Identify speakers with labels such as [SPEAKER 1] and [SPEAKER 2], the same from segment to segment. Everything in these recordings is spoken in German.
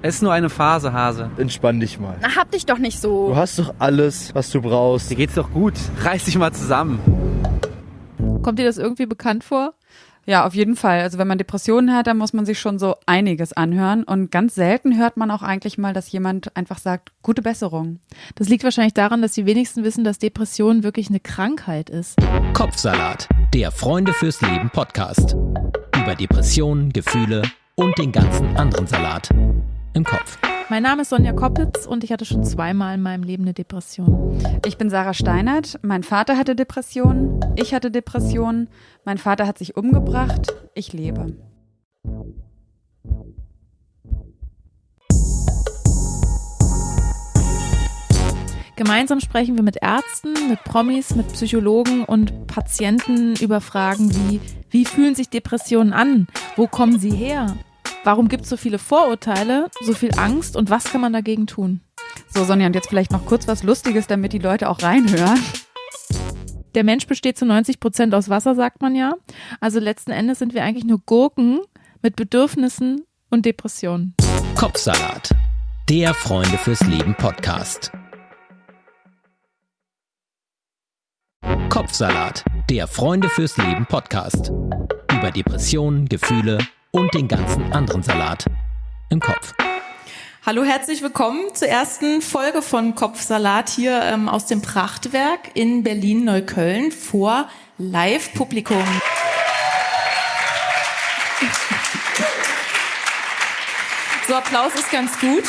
[SPEAKER 1] Es ist nur eine Phase, Hase.
[SPEAKER 2] Entspann dich mal.
[SPEAKER 3] Na, hab dich doch nicht so.
[SPEAKER 2] Du hast doch alles, was du brauchst.
[SPEAKER 1] Dir geht's doch gut. Reiß dich mal zusammen.
[SPEAKER 4] Kommt dir das irgendwie bekannt vor? Ja, auf jeden Fall. Also wenn man Depressionen hat, dann muss man sich schon so einiges anhören. Und ganz selten hört man auch eigentlich mal, dass jemand einfach sagt, gute Besserung.
[SPEAKER 5] Das liegt wahrscheinlich daran, dass die wenigsten wissen, dass Depression wirklich eine Krankheit ist.
[SPEAKER 6] Kopfsalat, der Freunde fürs Leben Podcast. Über Depressionen, Gefühle und den ganzen anderen Salat im Kopf.
[SPEAKER 5] Mein Name ist Sonja Koppitz und ich hatte schon zweimal in meinem Leben eine Depression.
[SPEAKER 4] Ich bin Sarah Steinert. Mein Vater hatte Depressionen. Ich hatte Depressionen. Mein Vater hat sich umgebracht. Ich lebe.
[SPEAKER 5] Gemeinsam sprechen wir mit Ärzten, mit Promis, mit Psychologen und Patienten über Fragen wie, wie fühlen sich Depressionen an? Wo kommen sie her? Warum gibt es so viele Vorurteile, so viel Angst und was kann man dagegen tun?
[SPEAKER 4] So, Sonja, und jetzt vielleicht noch kurz was Lustiges, damit die Leute auch reinhören.
[SPEAKER 5] Der Mensch besteht zu 90 Prozent aus Wasser, sagt man ja. Also letzten Endes sind wir eigentlich nur Gurken mit Bedürfnissen und Depressionen.
[SPEAKER 6] Kopfsalat, der Freunde fürs Leben Podcast. Kopfsalat, der Freunde fürs Leben Podcast. Über Depressionen, Gefühle und den ganzen anderen Salat im Kopf.
[SPEAKER 5] Hallo, herzlich willkommen zur ersten Folge von Kopfsalat hier ähm, aus dem Prachtwerk in Berlin-Neukölln vor Live-Publikum. So, Applaus ist ganz gut,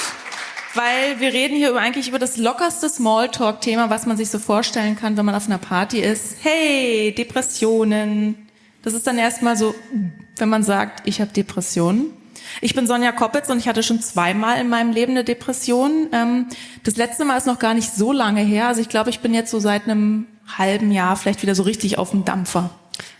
[SPEAKER 5] weil wir reden hier über, eigentlich über das lockerste Smalltalk-Thema, was man sich so vorstellen kann, wenn man auf einer Party ist. Hey, Depressionen. Das ist dann erstmal so, wenn man sagt, ich habe Depressionen. Ich bin Sonja Koppitz und ich hatte schon zweimal in meinem Leben eine Depression. Ähm, das letzte Mal ist noch gar nicht so lange her. Also ich glaube, ich bin jetzt so seit einem halben Jahr vielleicht wieder so richtig auf dem Dampfer.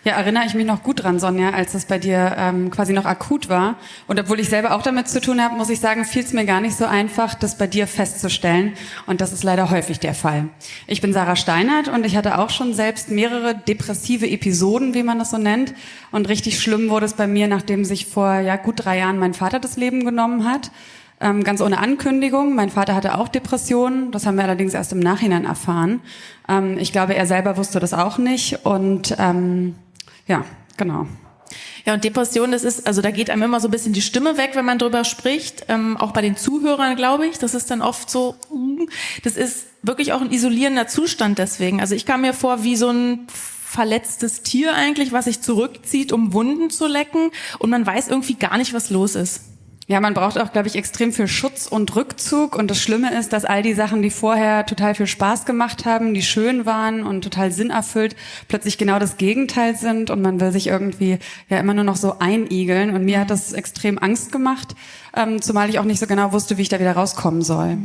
[SPEAKER 4] Ja, erinnere ich mich noch gut dran, Sonja, als das bei dir ähm, quasi noch akut war. Und obwohl ich selber auch damit zu tun habe, muss ich sagen, fiel es mir gar nicht so einfach, das bei dir festzustellen. Und das ist leider häufig der Fall. Ich bin Sarah Steinert und ich hatte auch schon selbst mehrere depressive Episoden, wie man das so nennt. Und richtig schlimm wurde es bei mir, nachdem sich vor ja gut drei Jahren mein Vater das Leben genommen hat. Ähm, ganz ohne Ankündigung. Mein Vater hatte auch Depressionen. Das haben wir allerdings erst im Nachhinein erfahren. Ähm, ich glaube, er selber wusste das auch nicht. Und ähm, ja, genau.
[SPEAKER 5] Ja, und Depression, das ist, also da geht einem immer so ein bisschen die Stimme weg, wenn man drüber spricht. Ähm, auch bei den Zuhörern, glaube ich. Das ist dann oft so, das ist wirklich auch ein isolierender Zustand deswegen. Also ich kam mir vor wie so ein verletztes Tier eigentlich, was sich zurückzieht, um Wunden zu lecken. Und man weiß irgendwie gar nicht, was los ist.
[SPEAKER 4] Ja, man braucht auch, glaube ich, extrem viel Schutz und Rückzug. Und das Schlimme ist, dass all die Sachen, die vorher total viel Spaß gemacht haben, die schön waren und total sinnerfüllt, plötzlich genau das Gegenteil sind. Und man will sich irgendwie ja immer nur noch so einigeln. Und mir hat das extrem Angst gemacht, ähm, zumal ich auch nicht so genau wusste, wie ich da wieder rauskommen soll.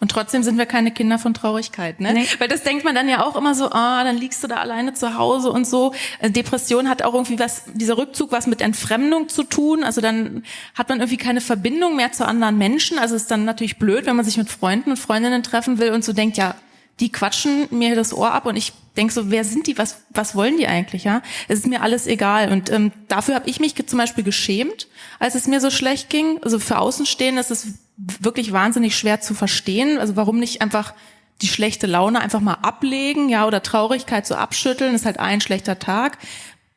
[SPEAKER 5] Und trotzdem sind wir keine Kinder von Traurigkeit, ne? Nee. Weil das denkt man dann ja auch immer so, ah, dann liegst du da alleine zu Hause und so. Äh, Depression hat auch irgendwie was, dieser Rückzug was mit Entfremdung zu tun. Also dann hat man irgendwie keine Verbindung mehr zu anderen Menschen. Also ist dann natürlich blöd, wenn man sich mit Freunden und Freundinnen treffen will und so denkt, ja, die quatschen mir das Ohr ab und ich denk so, wer sind die, was, was wollen die eigentlich, ja? Es ist mir alles egal. Und ähm, dafür habe ich mich zum Beispiel geschämt, als es mir so schlecht ging. Also für Außenstehende ist es wirklich wahnsinnig schwer zu verstehen. Also warum nicht einfach die schlechte Laune einfach mal ablegen, ja, oder Traurigkeit so abschütteln, ist halt ein schlechter Tag.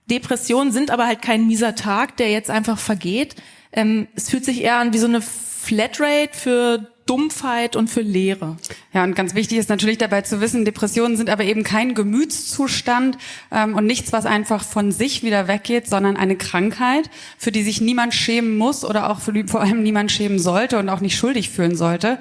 [SPEAKER 5] Depressionen sind aber halt kein mieser Tag, der jetzt einfach vergeht. Ähm, es fühlt sich eher an wie so eine Flatrate für Dumpfheit und für Leere.
[SPEAKER 4] Ja, und ganz wichtig ist natürlich dabei zu wissen, Depressionen sind aber eben kein Gemütszustand ähm, und nichts, was einfach von sich wieder weggeht, sondern eine Krankheit, für die sich niemand schämen muss oder auch für die vor allem niemand schämen sollte und auch nicht schuldig fühlen sollte.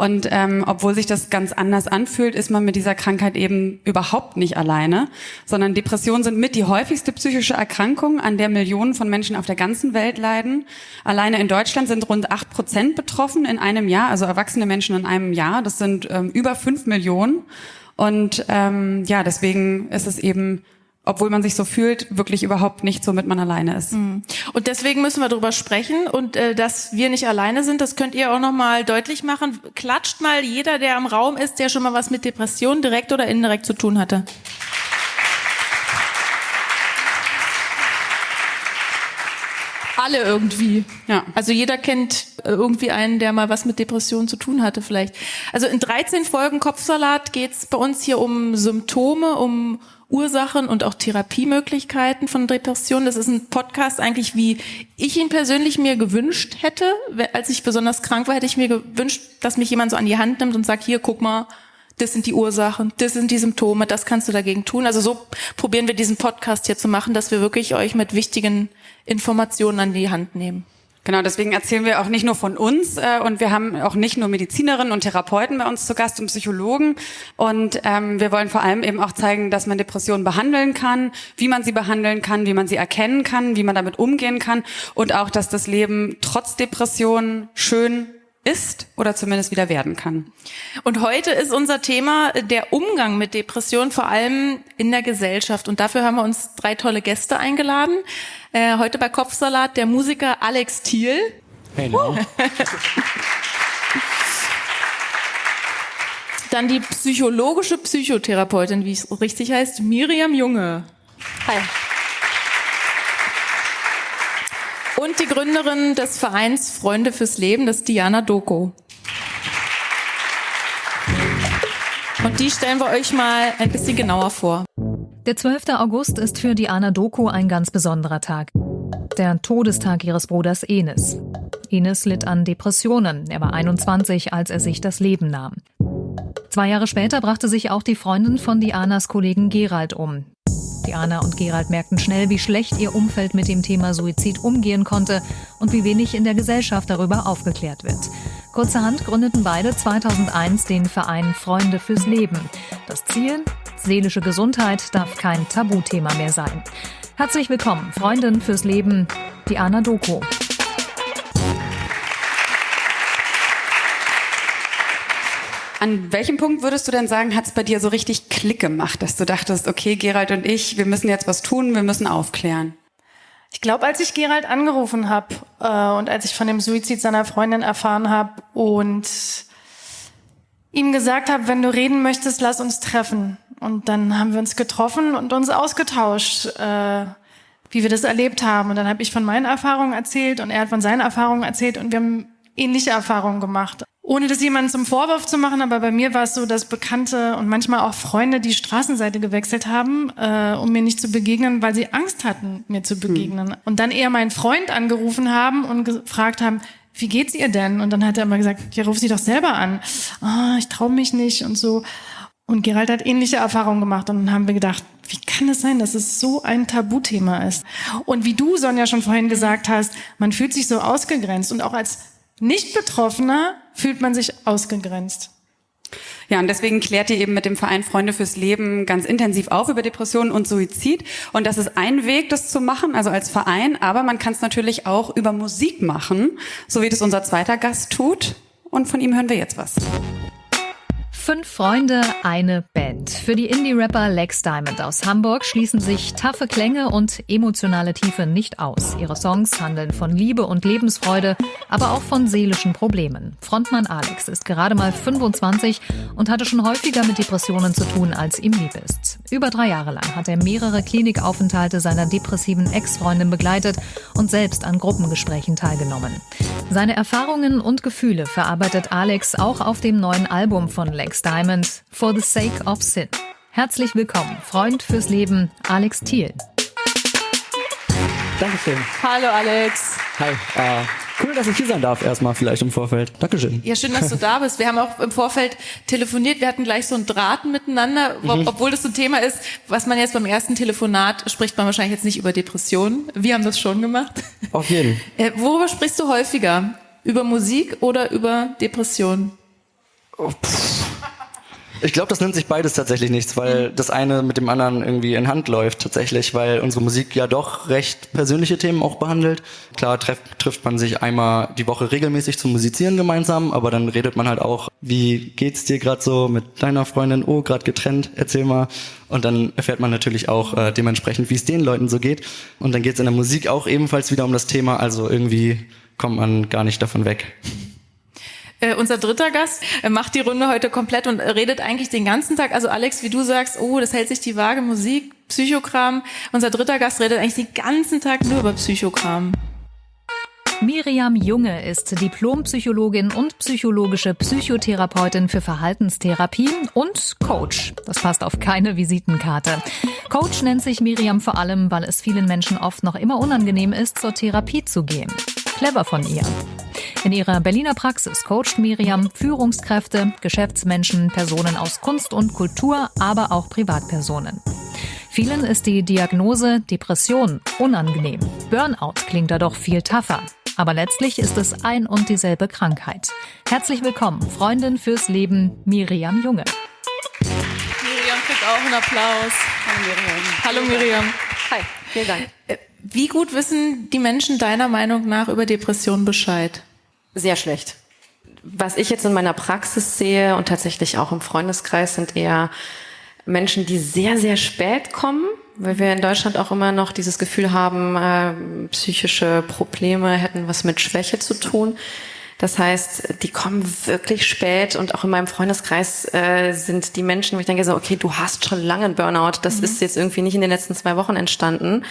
[SPEAKER 4] Und ähm, obwohl sich das ganz anders anfühlt, ist man mit dieser Krankheit eben überhaupt nicht alleine, sondern Depressionen sind mit die häufigste psychische Erkrankung, an der Millionen von Menschen auf der ganzen Welt leiden. Alleine in Deutschland sind rund acht Prozent betroffen in einem Jahr, also erwachsene Menschen in einem Jahr. Das sind ähm, über fünf Millionen. Und ähm, ja, deswegen ist es eben obwohl man sich so fühlt, wirklich überhaupt nicht, womit man alleine ist. Mhm.
[SPEAKER 5] Und deswegen müssen wir darüber sprechen und äh, dass wir nicht alleine sind, das könnt ihr auch noch mal deutlich machen. Klatscht mal jeder, der im Raum ist, der schon mal was mit Depressionen direkt oder indirekt zu tun hatte. alle irgendwie. Ja. Also jeder kennt äh, irgendwie einen, der mal was mit Depressionen zu tun hatte vielleicht. Also in 13 Folgen Kopfsalat geht's bei uns hier um Symptome, um Ursachen und auch Therapiemöglichkeiten von Depressionen. Das ist ein Podcast eigentlich, wie ich ihn persönlich mir gewünscht hätte. Als ich besonders krank war, hätte ich mir gewünscht, dass mich jemand so an die Hand nimmt und sagt, hier, guck mal, das sind die Ursachen, das sind die Symptome, das kannst du dagegen tun. Also so probieren wir diesen Podcast hier zu machen, dass wir wirklich euch mit wichtigen Informationen an die Hand nehmen.
[SPEAKER 4] Genau, deswegen erzählen wir auch nicht nur von uns äh, und wir haben auch nicht nur Medizinerinnen und Therapeuten bei uns zu Gast und Psychologen. Und ähm, wir wollen vor allem eben auch zeigen, dass man Depressionen behandeln kann, wie man sie behandeln kann, wie man sie erkennen kann, wie man damit umgehen kann. Und auch, dass das Leben trotz Depressionen schön ist oder zumindest wieder werden kann.
[SPEAKER 5] Und heute ist unser Thema der Umgang mit Depressionen, vor allem in der Gesellschaft. Und dafür haben wir uns drei tolle Gäste eingeladen. Äh, heute bei Kopfsalat der Musiker Alex Thiel. Hey, no. Dann die psychologische Psychotherapeutin, wie es richtig heißt, Miriam Junge. Hi. Und die Gründerin des Vereins Freunde fürs Leben, das ist Diana Doko. Und die stellen wir euch mal ein bisschen genauer vor.
[SPEAKER 3] Der 12. August ist für Diana Doko ein ganz besonderer Tag. Der Todestag ihres Bruders Enes. Enes litt an Depressionen. Er war 21, als er sich das Leben nahm. Zwei Jahre später brachte sich auch die Freundin von Dianas Kollegen Gerald um. Diana und Gerald merkten schnell, wie schlecht ihr Umfeld mit dem Thema Suizid umgehen konnte und wie wenig in der Gesellschaft darüber aufgeklärt wird. Kurzerhand gründeten beide 2001 den Verein Freunde fürs Leben. Das Ziel? Seelische Gesundheit darf kein Tabuthema mehr sein. Herzlich willkommen, Freundin fürs Leben, Diana Doko.
[SPEAKER 4] An welchem Punkt würdest du denn sagen, hat es bei dir so richtig Klick gemacht, dass du dachtest, okay, Gerald und ich, wir müssen jetzt was tun, wir müssen aufklären?
[SPEAKER 7] Ich glaube, als ich Gerald angerufen habe äh, und als ich von dem Suizid seiner Freundin erfahren habe und ihm gesagt habe, wenn du reden möchtest, lass uns treffen. Und dann haben wir uns getroffen und uns ausgetauscht, äh, wie wir das erlebt haben. Und dann habe ich von meinen Erfahrungen erzählt und er hat von seinen Erfahrungen erzählt und wir haben ähnliche Erfahrungen gemacht. Ohne das jemandem zum Vorwurf zu machen, aber bei mir war es so, dass Bekannte und manchmal auch Freunde die Straßenseite gewechselt haben, äh, um mir nicht zu begegnen, weil sie Angst hatten, mir zu begegnen. Hm. Und dann eher meinen Freund angerufen haben und gefragt haben, wie geht's ihr denn? Und dann hat er immer gesagt, ja, ruf sie doch selber an. Oh, ich traue mich nicht und so. Und Gerald hat ähnliche Erfahrungen gemacht und dann haben wir gedacht, wie kann es sein, dass es so ein Tabuthema ist? Und wie du, Sonja, schon vorhin gesagt hast, man fühlt sich so ausgegrenzt und auch als Nicht-Betroffener fühlt man sich ausgegrenzt.
[SPEAKER 4] Ja, und deswegen klärt ihr eben mit dem Verein Freunde fürs Leben ganz intensiv auf über Depressionen und Suizid. Und das ist ein Weg, das zu machen, also als Verein. Aber man kann es natürlich auch über Musik machen, so wie das unser zweiter Gast tut. Und von ihm hören wir jetzt was.
[SPEAKER 3] Fünf Freunde, eine Band. Für die Indie-Rapper Lex Diamond aus Hamburg schließen sich taffe Klänge und emotionale Tiefe nicht aus. Ihre Songs handeln von Liebe und Lebensfreude, aber auch von seelischen Problemen. Frontmann Alex ist gerade mal 25 und hatte schon häufiger mit Depressionen zu tun, als ihm lieb ist. Über drei Jahre lang hat er mehrere Klinikaufenthalte seiner depressiven Ex-Freundin begleitet und selbst an Gruppengesprächen teilgenommen. Seine Erfahrungen und Gefühle verarbeitet Alex auch auf dem neuen Album von Lex Alex Diamond, For the Sake of Sin. Herzlich willkommen, Freund fürs Leben, Alex Thiel.
[SPEAKER 8] Dankeschön.
[SPEAKER 5] Hallo Alex.
[SPEAKER 8] Hi. Uh, cool, dass ich hier sein darf, erstmal vielleicht im Vorfeld. Dankeschön.
[SPEAKER 5] Ja, schön, dass du da bist. Wir haben auch im Vorfeld telefoniert. Wir hatten gleich so ein Draht miteinander, mhm. obwohl das so ein Thema ist, was man jetzt beim ersten Telefonat spricht man wahrscheinlich jetzt nicht über Depressionen. Wir haben das schon gemacht.
[SPEAKER 8] Auf jeden.
[SPEAKER 5] Äh, worüber sprichst du häufiger? Über Musik oder über Depressionen?
[SPEAKER 8] Ich glaube, das nimmt sich beides tatsächlich nichts, weil das eine mit dem anderen irgendwie in Hand läuft tatsächlich, weil unsere Musik ja doch recht persönliche Themen auch behandelt. Klar treff, trifft man sich einmal die Woche regelmäßig zum Musizieren gemeinsam, aber dann redet man halt auch, wie geht's dir gerade so mit deiner Freundin? Oh, gerade getrennt, erzähl mal. Und dann erfährt man natürlich auch äh, dementsprechend, wie es den Leuten so geht. Und dann geht's in der Musik auch ebenfalls wieder um das Thema, also irgendwie kommt man gar nicht davon weg.
[SPEAKER 5] Äh, unser dritter Gast äh, macht die Runde heute komplett und redet eigentlich den ganzen Tag. Also Alex, wie du sagst, oh, das hält sich die Waage, Musik, Psychokram. Unser dritter Gast redet eigentlich den ganzen Tag nur über Psychokram.
[SPEAKER 3] Miriam Junge ist Diplompsychologin und psychologische Psychotherapeutin für Verhaltenstherapie und Coach. Das passt auf keine Visitenkarte. Coach nennt sich Miriam vor allem, weil es vielen Menschen oft noch immer unangenehm ist, zur Therapie zu gehen. Clever von ihr. In ihrer Berliner Praxis coacht Miriam Führungskräfte, Geschäftsmenschen, Personen aus Kunst und Kultur, aber auch Privatpersonen. Vielen ist die Diagnose Depression unangenehm. Burnout klingt da doch viel tougher. Aber letztlich ist es ein und dieselbe Krankheit. Herzlich willkommen, Freundin fürs Leben, Miriam Junge.
[SPEAKER 5] Miriam kriegt auch einen Applaus. Hallo Miriam. Hallo Miriam.
[SPEAKER 9] Hi, vielen Dank.
[SPEAKER 5] Wie gut wissen die Menschen deiner Meinung nach über Depressionen Bescheid?
[SPEAKER 9] Sehr schlecht. Was ich jetzt in meiner Praxis sehe und tatsächlich auch im Freundeskreis sind eher Menschen, die sehr, sehr spät kommen, weil wir in Deutschland auch immer noch dieses Gefühl haben, äh, psychische Probleme hätten was mit Schwäche zu tun. Das heißt, die kommen wirklich spät und auch in meinem Freundeskreis äh, sind die Menschen, wo ich denke so, okay, du hast schon lange einen Burnout, das mhm. ist jetzt irgendwie nicht in den letzten zwei Wochen entstanden.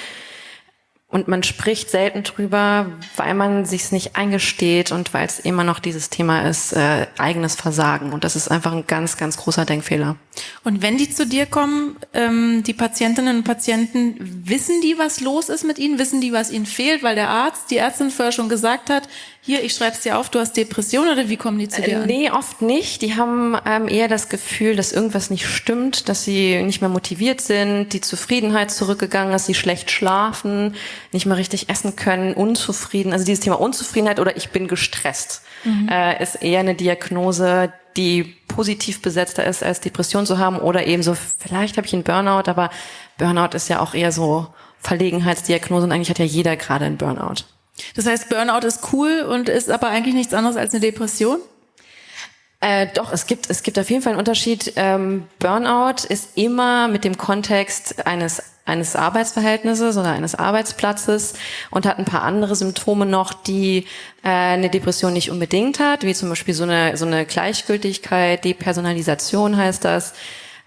[SPEAKER 9] Und man spricht selten drüber, weil man sich's nicht eingesteht und weil es immer noch dieses Thema ist, äh, eigenes Versagen. Und das ist einfach ein ganz, ganz großer Denkfehler.
[SPEAKER 5] Und wenn die zu dir kommen, ähm, die Patientinnen und Patienten, wissen die, was los ist mit ihnen? Wissen die, was ihnen fehlt? Weil der Arzt, die Ärztin vorher schon gesagt hat, hier, ich schreib's dir auf, du hast Depression oder wie kommen die zu dir?
[SPEAKER 9] Äh, nee, oft nicht. Die haben ähm, eher das Gefühl, dass irgendwas nicht stimmt, dass sie nicht mehr motiviert sind, die Zufriedenheit zurückgegangen ist, sie schlecht schlafen, nicht mehr richtig essen können, unzufrieden. Also dieses Thema Unzufriedenheit oder ich bin gestresst mhm. äh, ist eher eine Diagnose, die positiv besetzter ist, als Depression zu haben oder eben so, vielleicht habe ich einen Burnout, aber Burnout ist ja auch eher so Verlegenheitsdiagnose und eigentlich hat ja jeder gerade einen Burnout.
[SPEAKER 5] Das heißt, Burnout ist cool und ist aber eigentlich nichts anderes als eine Depression?
[SPEAKER 9] Äh, doch, es gibt, es gibt auf jeden Fall einen Unterschied. Ähm, Burnout ist immer mit dem Kontext eines eines Arbeitsverhältnisses oder eines Arbeitsplatzes und hat ein paar andere Symptome noch, die äh, eine Depression nicht unbedingt hat, wie zum Beispiel so eine, so eine Gleichgültigkeit, Depersonalisation heißt das,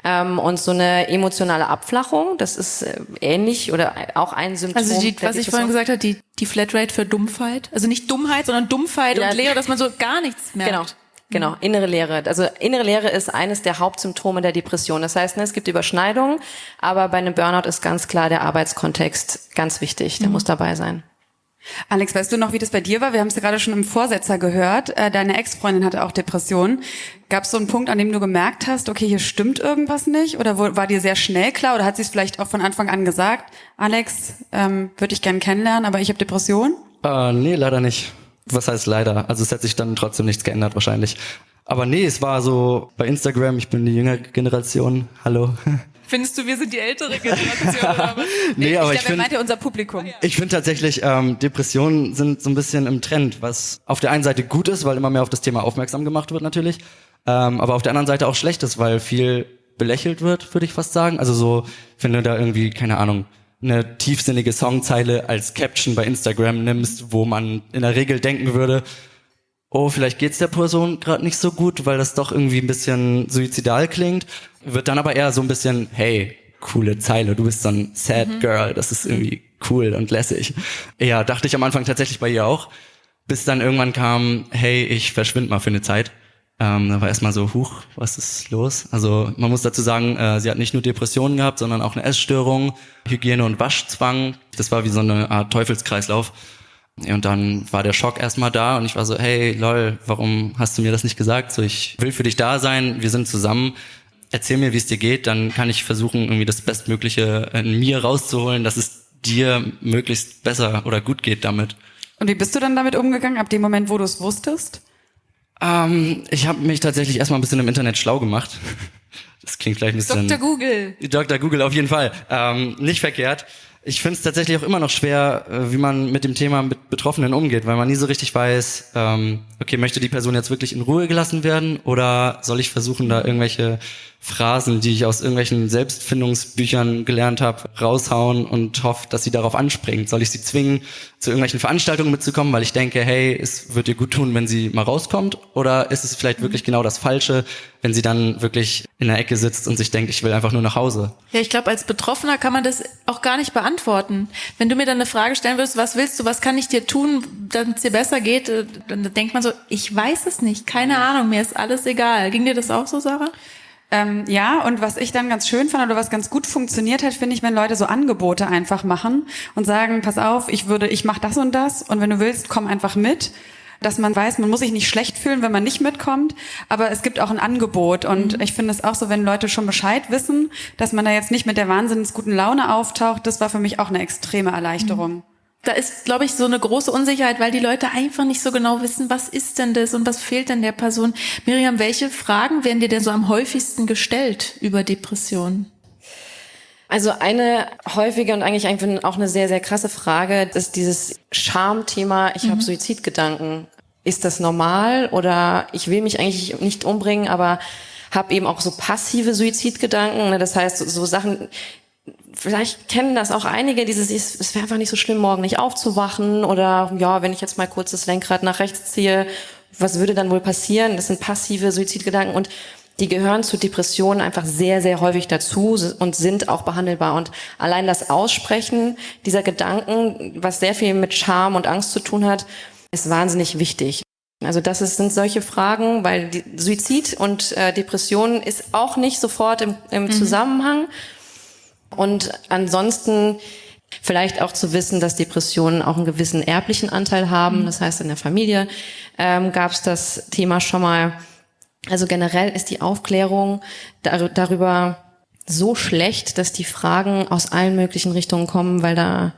[SPEAKER 9] ähm, und so eine emotionale Abflachung, das ist äh, ähnlich oder auch ein Symptom.
[SPEAKER 5] Also die, was ich vorhin gesagt habe, die, die Flatrate für Dumpfheit. Also nicht Dummheit, sondern Dumpfheit ja. und Leere, dass man so gar nichts merkt.
[SPEAKER 9] Genau. Genau, innere Leere. Also innere Leere ist eines der Hauptsymptome der Depression. Das heißt, ne, es gibt Überschneidungen, aber bei einem Burnout ist ganz klar der Arbeitskontext ganz wichtig. Der mhm. muss dabei sein.
[SPEAKER 4] Alex, weißt du noch, wie das bei dir war? Wir haben es ja gerade schon im Vorsetzer gehört. Äh, deine Ex-Freundin hatte auch Depressionen. Gab es so einen Punkt, an dem du gemerkt hast, okay, hier stimmt irgendwas nicht? Oder war dir sehr schnell klar? Oder hat sie es vielleicht auch von Anfang an gesagt? Alex, ähm, würde ich gern kennenlernen, aber ich habe Depressionen?
[SPEAKER 8] Äh, nee, leider nicht. Was heißt leider? Also es hat sich dann trotzdem nichts geändert wahrscheinlich. Aber nee, es war so bei Instagram, ich bin die jüngere Generation. Hallo.
[SPEAKER 5] Findest du, wir sind die ältere Generation oder was?
[SPEAKER 8] nee, aber ich,
[SPEAKER 5] ich
[SPEAKER 8] finde,
[SPEAKER 5] unser Publikum.
[SPEAKER 8] Ich finde tatsächlich, ähm, Depressionen sind so ein bisschen im Trend, was auf der einen Seite gut ist, weil immer mehr auf das Thema aufmerksam gemacht wird natürlich, ähm, aber auf der anderen Seite auch schlecht ist, weil viel belächelt wird, würde ich fast sagen. Also so, wenn du da irgendwie, keine Ahnung, eine tiefsinnige Songzeile als Caption bei Instagram nimmst, wo man in der Regel denken würde, oh, vielleicht geht's der Person gerade nicht so gut, weil das doch irgendwie ein bisschen suizidal klingt wird dann aber eher so ein bisschen, hey, coole Zeile, du bist so ein Sad mhm. Girl, das ist irgendwie cool und lässig. Ja, dachte ich am Anfang tatsächlich bei ihr auch, bis dann irgendwann kam, hey, ich verschwind mal für eine Zeit. Ähm, da war erstmal so, huch, was ist los? Also man muss dazu sagen, äh, sie hat nicht nur Depressionen gehabt, sondern auch eine Essstörung, Hygiene- und Waschzwang. Das war wie so eine Art Teufelskreislauf. Und dann war der Schock erstmal da und ich war so, hey, lol, warum hast du mir das nicht gesagt? So, ich will für dich da sein, wir sind zusammen erzähl mir, wie es dir geht, dann kann ich versuchen, irgendwie das Bestmögliche in mir rauszuholen, dass es dir möglichst besser oder gut geht damit.
[SPEAKER 4] Und wie bist du dann damit umgegangen, ab dem Moment, wo du es wusstest?
[SPEAKER 8] Ähm, ich habe mich tatsächlich erstmal ein bisschen im Internet schlau gemacht. Das klingt vielleicht ein bisschen...
[SPEAKER 5] Dr. Google.
[SPEAKER 8] Dr. Google, auf jeden Fall. Ähm, nicht verkehrt. Ich finde es tatsächlich auch immer noch schwer, äh, wie man mit dem Thema mit Betroffenen umgeht, weil man nie so richtig weiß, ähm, okay, möchte die Person jetzt wirklich in Ruhe gelassen werden oder soll ich versuchen, da irgendwelche Phrasen, die ich aus irgendwelchen Selbstfindungsbüchern gelernt habe, raushauen und hoffe, dass sie darauf anspringt. Soll ich sie zwingen, zu irgendwelchen Veranstaltungen mitzukommen, weil ich denke, hey, es wird ihr gut tun, wenn sie mal rauskommt? Oder ist es vielleicht wirklich genau das Falsche, wenn sie dann wirklich in der Ecke sitzt und sich denkt, ich will einfach nur nach Hause.
[SPEAKER 5] Ja, ich glaube, als Betroffener kann man das auch gar nicht beantworten. Wenn du mir dann eine Frage stellen würdest, was willst du, was kann ich dir tun, damit es dir besser geht, äh, dann denkt man so, ich weiß es nicht, keine Ahnung, mir ist alles egal. Ging dir das auch so, Sarah?
[SPEAKER 4] Ähm, ja, und was ich dann ganz schön fand oder was ganz gut funktioniert hat, finde ich, wenn Leute so Angebote einfach machen und sagen, pass auf, ich würde, ich mache das und das und wenn du willst, komm einfach mit dass man weiß, man muss sich nicht schlecht fühlen, wenn man nicht mitkommt, aber es gibt auch ein Angebot und mhm. ich finde es auch so, wenn Leute schon Bescheid wissen, dass man da jetzt nicht mit der wahnsinnig guten Laune auftaucht, das war für mich auch eine extreme Erleichterung. Mhm
[SPEAKER 5] da ist, glaube ich, so eine große Unsicherheit, weil die Leute einfach nicht so genau wissen, was ist denn das und was fehlt denn der Person. Miriam, welche Fragen werden dir denn so am häufigsten gestellt über Depressionen?
[SPEAKER 9] Also eine häufige und eigentlich auch eine sehr, sehr krasse Frage ist dieses Schamthema, ich mhm. habe Suizidgedanken. Ist das normal oder ich will mich eigentlich nicht umbringen, aber habe eben auch so passive Suizidgedanken. Ne? Das heißt, so Sachen, vielleicht kennen das auch einige, dieses, es wäre einfach nicht so schlimm, morgen nicht aufzuwachen oder ja, wenn ich jetzt mal kurz das Lenkrad nach rechts ziehe, was würde dann wohl passieren? Das sind passive Suizidgedanken und die gehören zu Depressionen einfach sehr, sehr häufig dazu und sind auch behandelbar. Und allein das Aussprechen dieser Gedanken, was sehr viel mit Scham und Angst zu tun hat, ist wahnsinnig wichtig. Also das ist, sind solche Fragen, weil Suizid und äh, Depression ist auch nicht sofort im, im mhm. Zusammenhang. Und ansonsten vielleicht auch zu wissen, dass Depressionen auch einen gewissen erblichen Anteil haben. Mhm. Das heißt, in der Familie ähm, gab es das Thema schon mal. Also generell ist die Aufklärung dar darüber so schlecht, dass die Fragen aus allen möglichen Richtungen kommen, weil da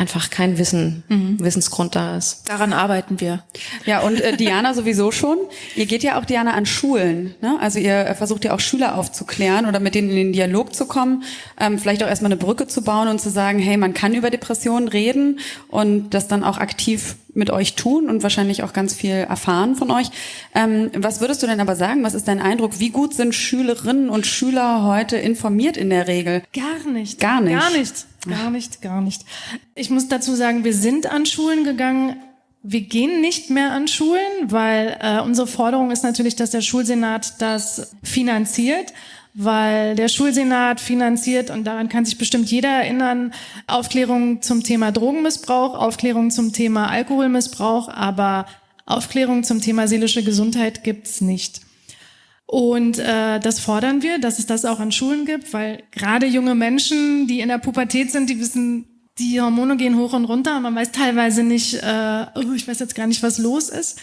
[SPEAKER 9] einfach kein Wissen, mhm. Wissensgrund da ist.
[SPEAKER 5] Daran arbeiten wir.
[SPEAKER 4] Ja, und äh, Diana sowieso schon. Ihr geht ja auch, Diana, an Schulen. Ne? Also ihr versucht ja auch Schüler aufzuklären oder mit denen in den Dialog zu kommen, ähm, vielleicht auch erstmal eine Brücke zu bauen und zu sagen, hey, man kann über Depressionen reden und das dann auch aktiv mit euch tun und wahrscheinlich auch ganz viel erfahren von euch. Ähm, was würdest du denn aber sagen? Was ist dein Eindruck? Wie gut sind Schülerinnen und Schüler heute informiert in der Regel?
[SPEAKER 7] Gar nicht.
[SPEAKER 4] Gar nicht.
[SPEAKER 7] Gar nicht. Gar nicht, gar nicht. Ich muss dazu sagen, wir sind an Schulen gegangen. Wir gehen nicht mehr an Schulen, weil äh, unsere Forderung ist natürlich, dass der Schulsenat das finanziert weil der Schulsenat finanziert, und daran kann sich bestimmt jeder erinnern, Aufklärung zum Thema Drogenmissbrauch, Aufklärung zum Thema Alkoholmissbrauch, aber Aufklärung zum Thema seelische Gesundheit gibt's nicht. Und äh, das fordern wir, dass es das auch an Schulen gibt, weil gerade junge Menschen, die in der Pubertät sind, die wissen, die Hormone gehen hoch und runter. Man weiß teilweise nicht, äh, oh, ich weiß jetzt gar nicht, was los ist.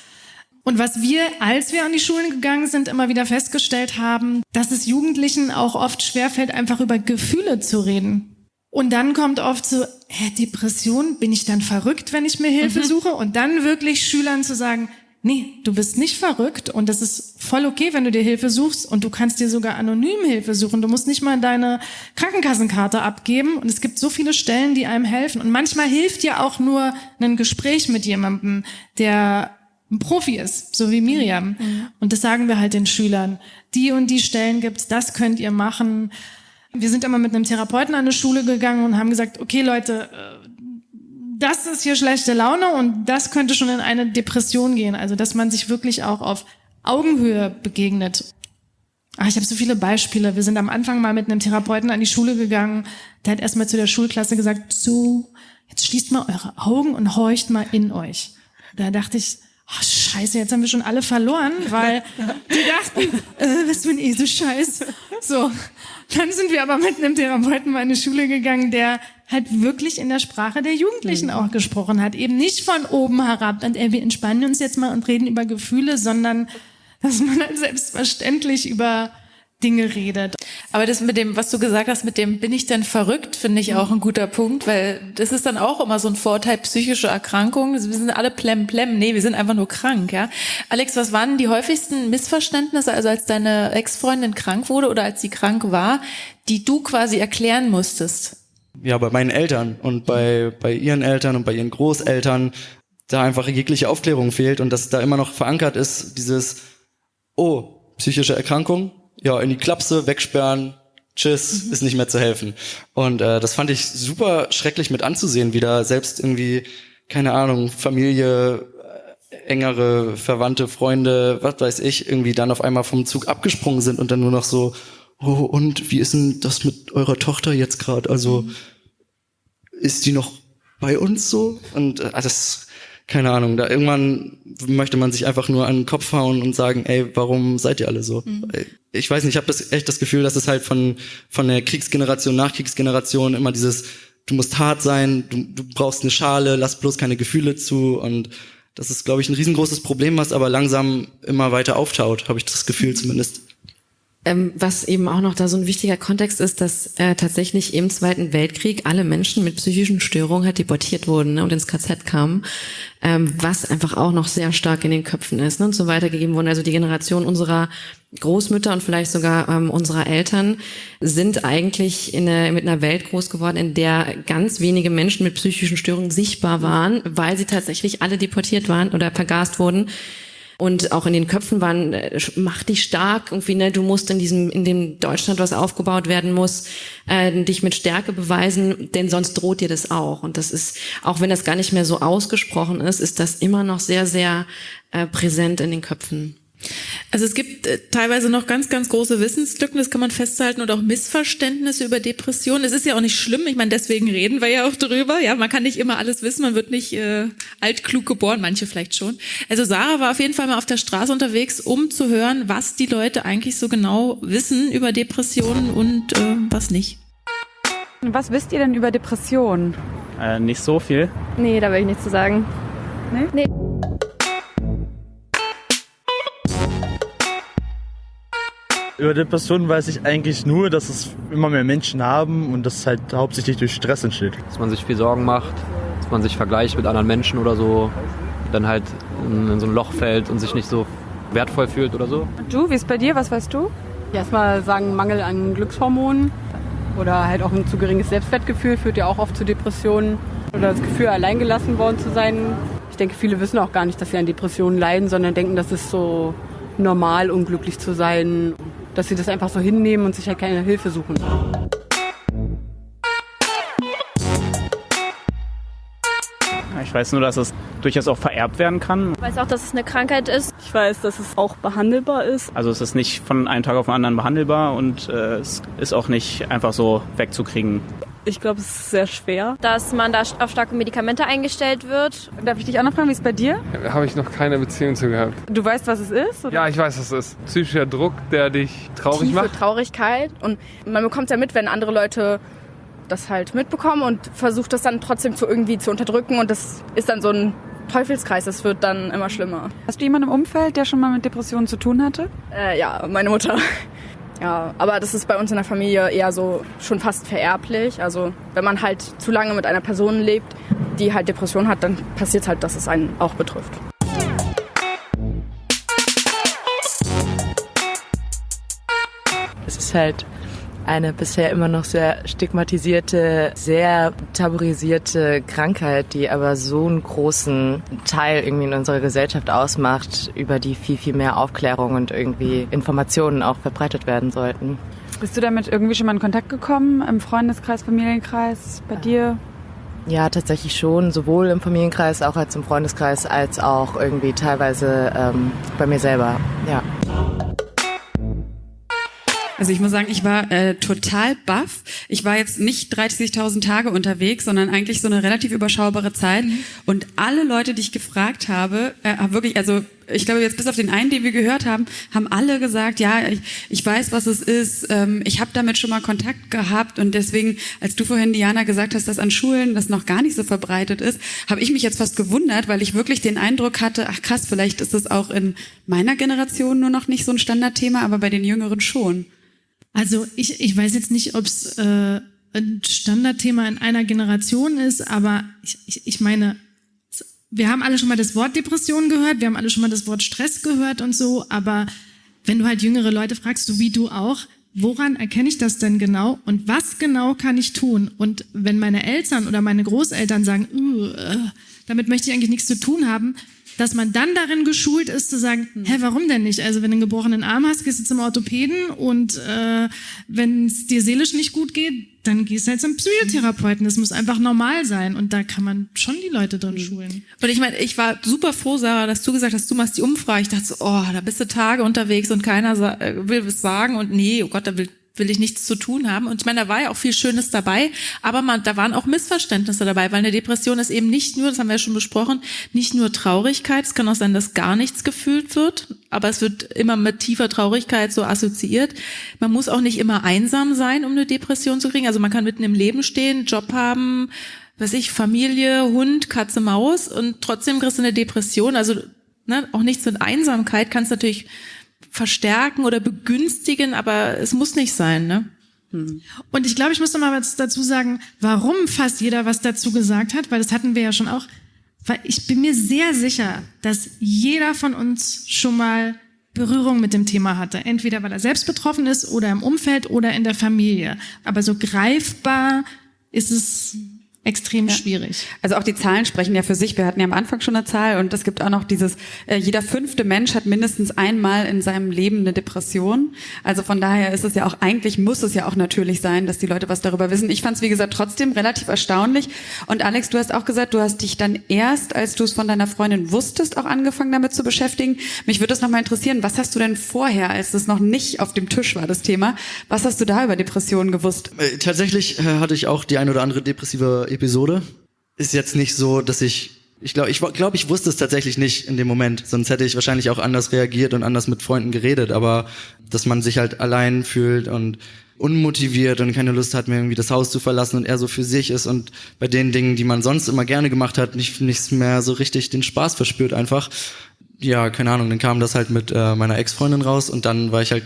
[SPEAKER 7] Und was wir, als wir an die Schulen gegangen sind, immer wieder festgestellt haben, dass es Jugendlichen auch oft schwerfällt, einfach über Gefühle zu reden. Und dann kommt oft so, hä, Depression, bin ich dann verrückt, wenn ich mir Hilfe mhm. suche? Und dann wirklich Schülern zu sagen, nee, du bist nicht verrückt und das ist voll okay, wenn du dir Hilfe suchst und du kannst dir sogar anonym Hilfe suchen. Du musst nicht mal deine Krankenkassenkarte abgeben und es gibt so viele Stellen, die einem helfen. Und manchmal hilft ja auch nur ein Gespräch mit jemandem, der ein Profi ist, so wie Miriam. Mhm. Und das sagen wir halt den Schülern. Die und die Stellen gibt's, das könnt ihr machen. Wir sind immer mit einem Therapeuten an eine Schule gegangen und haben gesagt, okay Leute, äh, das ist hier schlechte Laune und das könnte schon in eine Depression gehen. Also, dass man sich wirklich auch auf Augenhöhe begegnet. Ach, ich habe so viele Beispiele. Wir sind am Anfang mal mit einem Therapeuten an die Schule gegangen. Der hat erstmal zu der Schulklasse gesagt, so, jetzt schließt mal eure Augen und horcht mal in euch. Da dachte ich, oh, scheiße, jetzt haben wir schon alle verloren, weil die dachten, äh, was für ein Esel-Scheiß. So, dann sind wir aber mit einem Therapeuten mal in eine Schule gegangen, der halt wirklich in der Sprache der Jugendlichen mhm. auch gesprochen hat. Eben nicht von oben herab, und äh, wir entspannen uns jetzt mal und reden über Gefühle, sondern dass man halt selbstverständlich über Dinge redet.
[SPEAKER 5] Aber das mit dem, was du gesagt hast, mit dem bin ich denn verrückt, finde ich auch ein guter Punkt, weil das ist dann auch immer so ein Vorteil psychische Erkrankungen. Wir sind alle plem plem. Nee, wir sind einfach nur krank, ja. Alex, was waren die häufigsten Missverständnisse, also als deine Ex-Freundin krank wurde oder als sie krank war, die du quasi erklären musstest?
[SPEAKER 8] Ja, bei meinen Eltern und bei, bei ihren Eltern und bei ihren Großeltern da einfach jegliche Aufklärung fehlt und dass da immer noch verankert ist, dieses, oh, psychische Erkrankung, ja, in die Klapse, wegsperren, tschüss, mhm. ist nicht mehr zu helfen. Und äh, das fand ich super schrecklich mit anzusehen, wie da selbst irgendwie, keine Ahnung, Familie, äh, engere Verwandte, Freunde, was weiß ich, irgendwie dann auf einmal vom Zug abgesprungen sind und dann nur noch so, oh, und wie ist denn das mit eurer Tochter jetzt gerade? Also ist die noch bei uns so? Und äh, das, keine Ahnung, da irgendwann möchte man sich einfach nur an den Kopf hauen und sagen, ey, warum seid ihr alle so? Mhm. Ich weiß nicht, ich habe das echt das Gefühl, dass es halt von von der Kriegsgeneration, Nachkriegsgeneration immer dieses, du musst hart sein, du, du brauchst eine Schale, lass bloß keine Gefühle zu und das ist, glaube ich, ein riesengroßes Problem, was aber langsam immer weiter auftaut, habe ich das Gefühl zumindest.
[SPEAKER 9] Ähm, was eben auch noch da so ein wichtiger Kontext ist, dass äh, tatsächlich im Zweiten Weltkrieg alle Menschen mit psychischen Störungen halt deportiert wurden ne, und ins KZ kamen, ähm, was einfach auch noch sehr stark in den Köpfen ist ne, und so weitergegeben wurden. Also die Generation unserer Großmütter und vielleicht sogar ähm, unserer Eltern sind eigentlich in eine, mit einer Welt groß geworden, in der ganz wenige Menschen mit psychischen Störungen sichtbar waren, weil sie tatsächlich alle deportiert waren oder vergast wurden und auch in den Köpfen waren, äh, mach dich stark, irgendwie, ne, du musst in diesem, in dem Deutschland, was aufgebaut werden muss, äh, dich mit Stärke beweisen, denn sonst droht dir das auch. Und das ist, auch wenn das gar nicht mehr so ausgesprochen ist, ist das immer noch sehr, sehr äh, präsent in den Köpfen.
[SPEAKER 5] Also es gibt äh, teilweise noch ganz, ganz große Wissenslücken, das kann man festhalten, und auch Missverständnisse über Depressionen. Es ist ja auch nicht schlimm, ich meine, deswegen reden wir ja auch drüber. Ja, man kann nicht immer alles wissen, man wird nicht äh, altklug geboren, manche vielleicht schon. Also Sarah war auf jeden Fall mal auf der Straße unterwegs, um zu hören, was die Leute eigentlich so genau wissen über Depressionen und äh, was nicht.
[SPEAKER 10] Was wisst ihr denn über Depressionen?
[SPEAKER 11] Äh, nicht so viel.
[SPEAKER 12] Nee, da will ich nichts zu sagen.
[SPEAKER 10] Nee?
[SPEAKER 12] Nee.
[SPEAKER 2] Über Depressionen weiß ich eigentlich nur, dass es immer mehr Menschen haben und das halt hauptsächlich durch Stress entsteht.
[SPEAKER 13] Dass man sich viel Sorgen macht, dass man sich vergleicht mit anderen Menschen oder so, dann halt in, so ein Loch fällt und sich nicht so wertvoll fühlt oder so.
[SPEAKER 10] Und du, wie ist bei dir? Was weißt du?
[SPEAKER 14] Erstmal sagen Mangel an Glückshormonen oder halt auch ein zu geringes Selbstwertgefühl führt ja auch oft zu Depressionen oder das Gefühl, alleingelassen worden zu sein. Ich denke, viele wissen auch gar nicht, dass sie an Depressionen leiden, sondern denken, das ist so normal, unglücklich zu sein dass sie das einfach so hinnehmen und sich halt keine Hilfe suchen.
[SPEAKER 11] Ich weiß nur, dass es durchaus auch vererbt werden kann.
[SPEAKER 12] Ich weiß auch, dass es eine Krankheit ist.
[SPEAKER 14] Ich weiß, dass es auch behandelbar ist.
[SPEAKER 11] Also es ist nicht von einem Tag auf den anderen behandelbar und äh, es ist auch nicht einfach so wegzukriegen.
[SPEAKER 14] Ich glaube, es ist sehr schwer.
[SPEAKER 12] Dass man da auf starke Medikamente eingestellt wird.
[SPEAKER 10] Darf ich dich auch noch fragen, wie es bei dir?
[SPEAKER 15] Habe ich noch keine Beziehung zu gehabt.
[SPEAKER 10] Du weißt, was es ist? Oder?
[SPEAKER 15] Ja, ich weiß, was es ist. Psychischer Druck, der dich traurig
[SPEAKER 16] Tiefe
[SPEAKER 15] macht.
[SPEAKER 16] Traurigkeit. Und man bekommt ja mit, wenn andere Leute das halt mitbekommen und versucht das dann trotzdem zu irgendwie zu unterdrücken. Und das ist dann so ein Teufelskreis. Das wird dann immer schlimmer.
[SPEAKER 10] Hast du jemanden im Umfeld, der schon mal mit Depressionen zu tun hatte?
[SPEAKER 16] Äh, ja, meine Mutter. Ja, aber das ist bei uns in der Familie eher so schon fast vererblich. Also wenn man halt zu lange mit einer Person lebt, die halt Depression hat, dann passiert halt, dass es einen auch betrifft.
[SPEAKER 17] Es ist halt eine bisher immer noch sehr stigmatisierte, sehr tabuisierte Krankheit, die aber so einen großen Teil irgendwie in unserer Gesellschaft ausmacht, über die viel, viel mehr Aufklärung und irgendwie Informationen auch verbreitet werden sollten.
[SPEAKER 10] Bist du damit irgendwie schon mal in Kontakt gekommen? Im Freundeskreis, Familienkreis, bei dir?
[SPEAKER 17] Ja, tatsächlich schon, sowohl im Familienkreis auch als im Freundeskreis, als auch irgendwie teilweise ähm, bei mir selber, ja.
[SPEAKER 4] Also ich muss sagen, ich war äh, total baff. Ich war jetzt nicht 30.000 Tage unterwegs, sondern eigentlich so eine relativ überschaubare Zeit. Mhm. Und alle Leute, die ich gefragt habe, äh, wirklich, also ich glaube jetzt bis auf den einen, den wir gehört haben, haben alle gesagt, ja, ich, ich weiß, was es ist. Ähm, ich habe damit schon mal Kontakt gehabt und deswegen, als du vorhin Diana gesagt hast, dass an Schulen das noch gar nicht so verbreitet ist, habe ich mich jetzt fast gewundert, weil ich wirklich den Eindruck hatte, ach krass, vielleicht ist es auch in meiner Generation nur noch nicht so ein Standardthema, aber bei den Jüngeren schon.
[SPEAKER 7] Also ich, ich weiß jetzt nicht, ob es äh, ein Standardthema in einer Generation ist, aber ich, ich, ich meine, wir haben alle schon mal das Wort Depression gehört, wir haben alle schon mal das Wort Stress gehört und so, aber wenn du halt jüngere Leute fragst, so wie du auch, woran erkenne ich das denn genau und was genau kann ich tun? Und wenn meine Eltern oder meine Großeltern sagen, uh, damit möchte ich eigentlich nichts zu tun haben, dass man dann darin geschult ist zu sagen,
[SPEAKER 4] Hm.
[SPEAKER 7] hä, warum denn nicht? Also wenn du einen gebrochenen Arm hast, gehst du zum Orthopäden und äh, wenn es dir seelisch nicht gut geht, dann gehst du halt zum Psychotherapeuten. Das muss einfach normal sein und da kann man schon die Leute drin schulen.
[SPEAKER 5] Und ich meine, ich war super froh, Sarah, dass du gesagt hast, du machst die Umfrage. Ich dachte so, oh, da bist du Tage unterwegs und keiner äh, will was sagen und nee, oh Gott, da will will ich nichts zu tun haben. Und ich meine, da war ja auch viel Schönes dabei, aber man, da waren auch Missverständnisse dabei, weil eine Depression ist eben nicht nur, das haben wir ja schon besprochen, nicht nur Traurigkeit. Es kann auch sein, dass gar nichts gefühlt wird, aber es wird immer mit tiefer Traurigkeit so assoziiert. Man muss auch nicht immer einsam sein, um eine Depression zu kriegen. Also man kann mitten im Leben stehen, Job haben, weiß ich, Familie, Hund, Katze, Maus und trotzdem kriegst du eine Depression. Also ne, auch nichts mit Einsamkeit kannst natürlich verstärken oder begünstigen, aber es muss nicht sein, ne?
[SPEAKER 7] Und ich glaube, ich muss noch mal was dazu sagen, warum fast jeder was dazu gesagt hat, weil das hatten wir ja schon auch. Weil ich bin mir sehr sicher, dass jeder von uns schon mal Berührung mit dem Thema hatte. Entweder weil er selbst betroffen ist oder im Umfeld oder in der Familie. Aber so greifbar ist es extrem schwierig.
[SPEAKER 4] Also auch die Zahlen sprechen ja für sich. Wir hatten ja am Anfang schon eine Zahl und es gibt auch noch dieses, äh, jeder fünfte Mensch hat mindestens einmal in seinem Leben eine Depression. Also von daher ist es ja auch, eigentlich muss es ja auch natürlich sein, dass die Leute was darüber wissen. Ich fand es, wie gesagt, trotzdem relativ erstaunlich. Und Alex, du hast auch gesagt, du hast dich dann erst, als du es von deiner Freundin wusstest, auch angefangen damit zu beschäftigen. Mich würde das nochmal interessieren, was hast du denn vorher, als es noch nicht auf dem Tisch war, das Thema, was hast du da über Depressionen gewusst?
[SPEAKER 8] Äh, Tatsächlich äh, hatte ich auch die ein oder andere depressive Episode. Ist jetzt nicht so, dass ich ich glaube, ich glaube, ich wusste es tatsächlich nicht in dem Moment. Sonst hätte ich wahrscheinlich auch anders reagiert und anders mit Freunden geredet. Aber dass man sich halt allein fühlt und unmotiviert und keine Lust hat, mehr irgendwie das Haus zu verlassen und er so für sich ist und bei den Dingen, die man sonst immer gerne gemacht hat, nicht nichts mehr so richtig den Spaß verspürt einfach. Ja, keine Ahnung. Dann kam das halt mit äh, meiner Ex-Freundin raus und dann war ich halt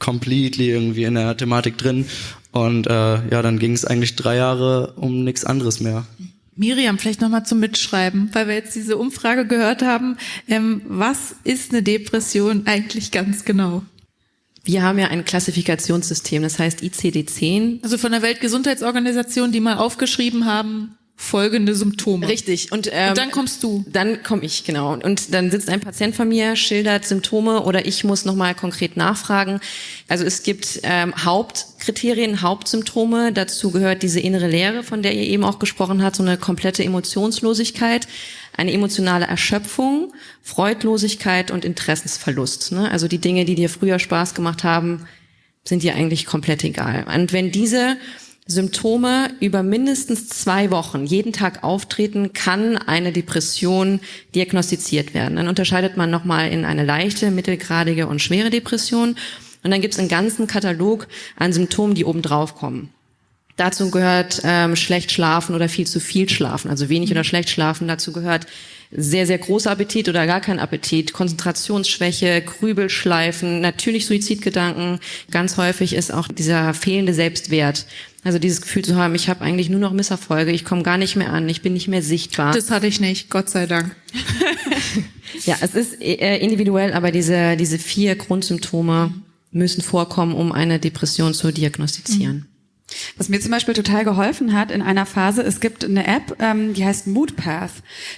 [SPEAKER 8] completely irgendwie in der Thematik drin und äh, ja, dann ging es eigentlich drei Jahre um nichts anderes mehr.
[SPEAKER 5] Miriam, vielleicht nochmal zum Mitschreiben, weil wir jetzt diese Umfrage gehört haben. Ähm, was ist eine Depression eigentlich ganz genau?
[SPEAKER 9] Wir haben ja ein Klassifikationssystem, das heißt ICD-10.
[SPEAKER 5] Also von der Weltgesundheitsorganisation, die mal aufgeschrieben haben, folgende Symptome.
[SPEAKER 9] Richtig. Und, ähm,
[SPEAKER 5] Und dann kommst du.
[SPEAKER 9] Dann komme ich, genau. Und dann sitzt ein Patient von mir, schildert Symptome oder ich muss nochmal konkret nachfragen. Also es gibt ähm, Hauptkriterien, Hauptsymptome. Dazu gehört diese innere Leere, von der ihr eben auch gesprochen habt, so eine komplette Emotionslosigkeit, eine emotionale Erschöpfung, Freudlosigkeit und Interessensverlust. Ne? Also die Dinge, die dir früher Spaß gemacht haben, sind dir eigentlich komplett egal. Und wenn diese Symptome über mindestens zwei Wochen jeden Tag auftreten, kann eine Depression diagnostiziert werden. Dann unterscheidet man nochmal in eine leichte, mittelgradige und schwere Depression. Und dann gibt es einen ganzen Katalog an Symptomen, die oben drauf kommen. Dazu gehört ähm, schlecht schlafen oder viel zu viel schlafen, also wenig oder schlecht schlafen. Dazu gehört sehr, sehr großer Appetit oder gar kein Appetit, Konzentrationsschwäche, Grübelschleifen, natürlich Suizidgedanken. Ganz häufig ist auch dieser fehlende Selbstwert. Also dieses Gefühl zu haben, ich habe eigentlich nur noch Misserfolge, ich komme gar nicht mehr an, ich bin nicht mehr sichtbar.
[SPEAKER 5] Das hatte ich nicht, Gott sei Dank.
[SPEAKER 9] ja, es ist äh, individuell, aber diese, diese vier Grundsymptome müssen vorkommen, um eine Depression zu diagnostizieren.
[SPEAKER 4] Was mir zum Beispiel total geholfen hat in einer Phase, es gibt eine App, ähm, die heißt Moodpath.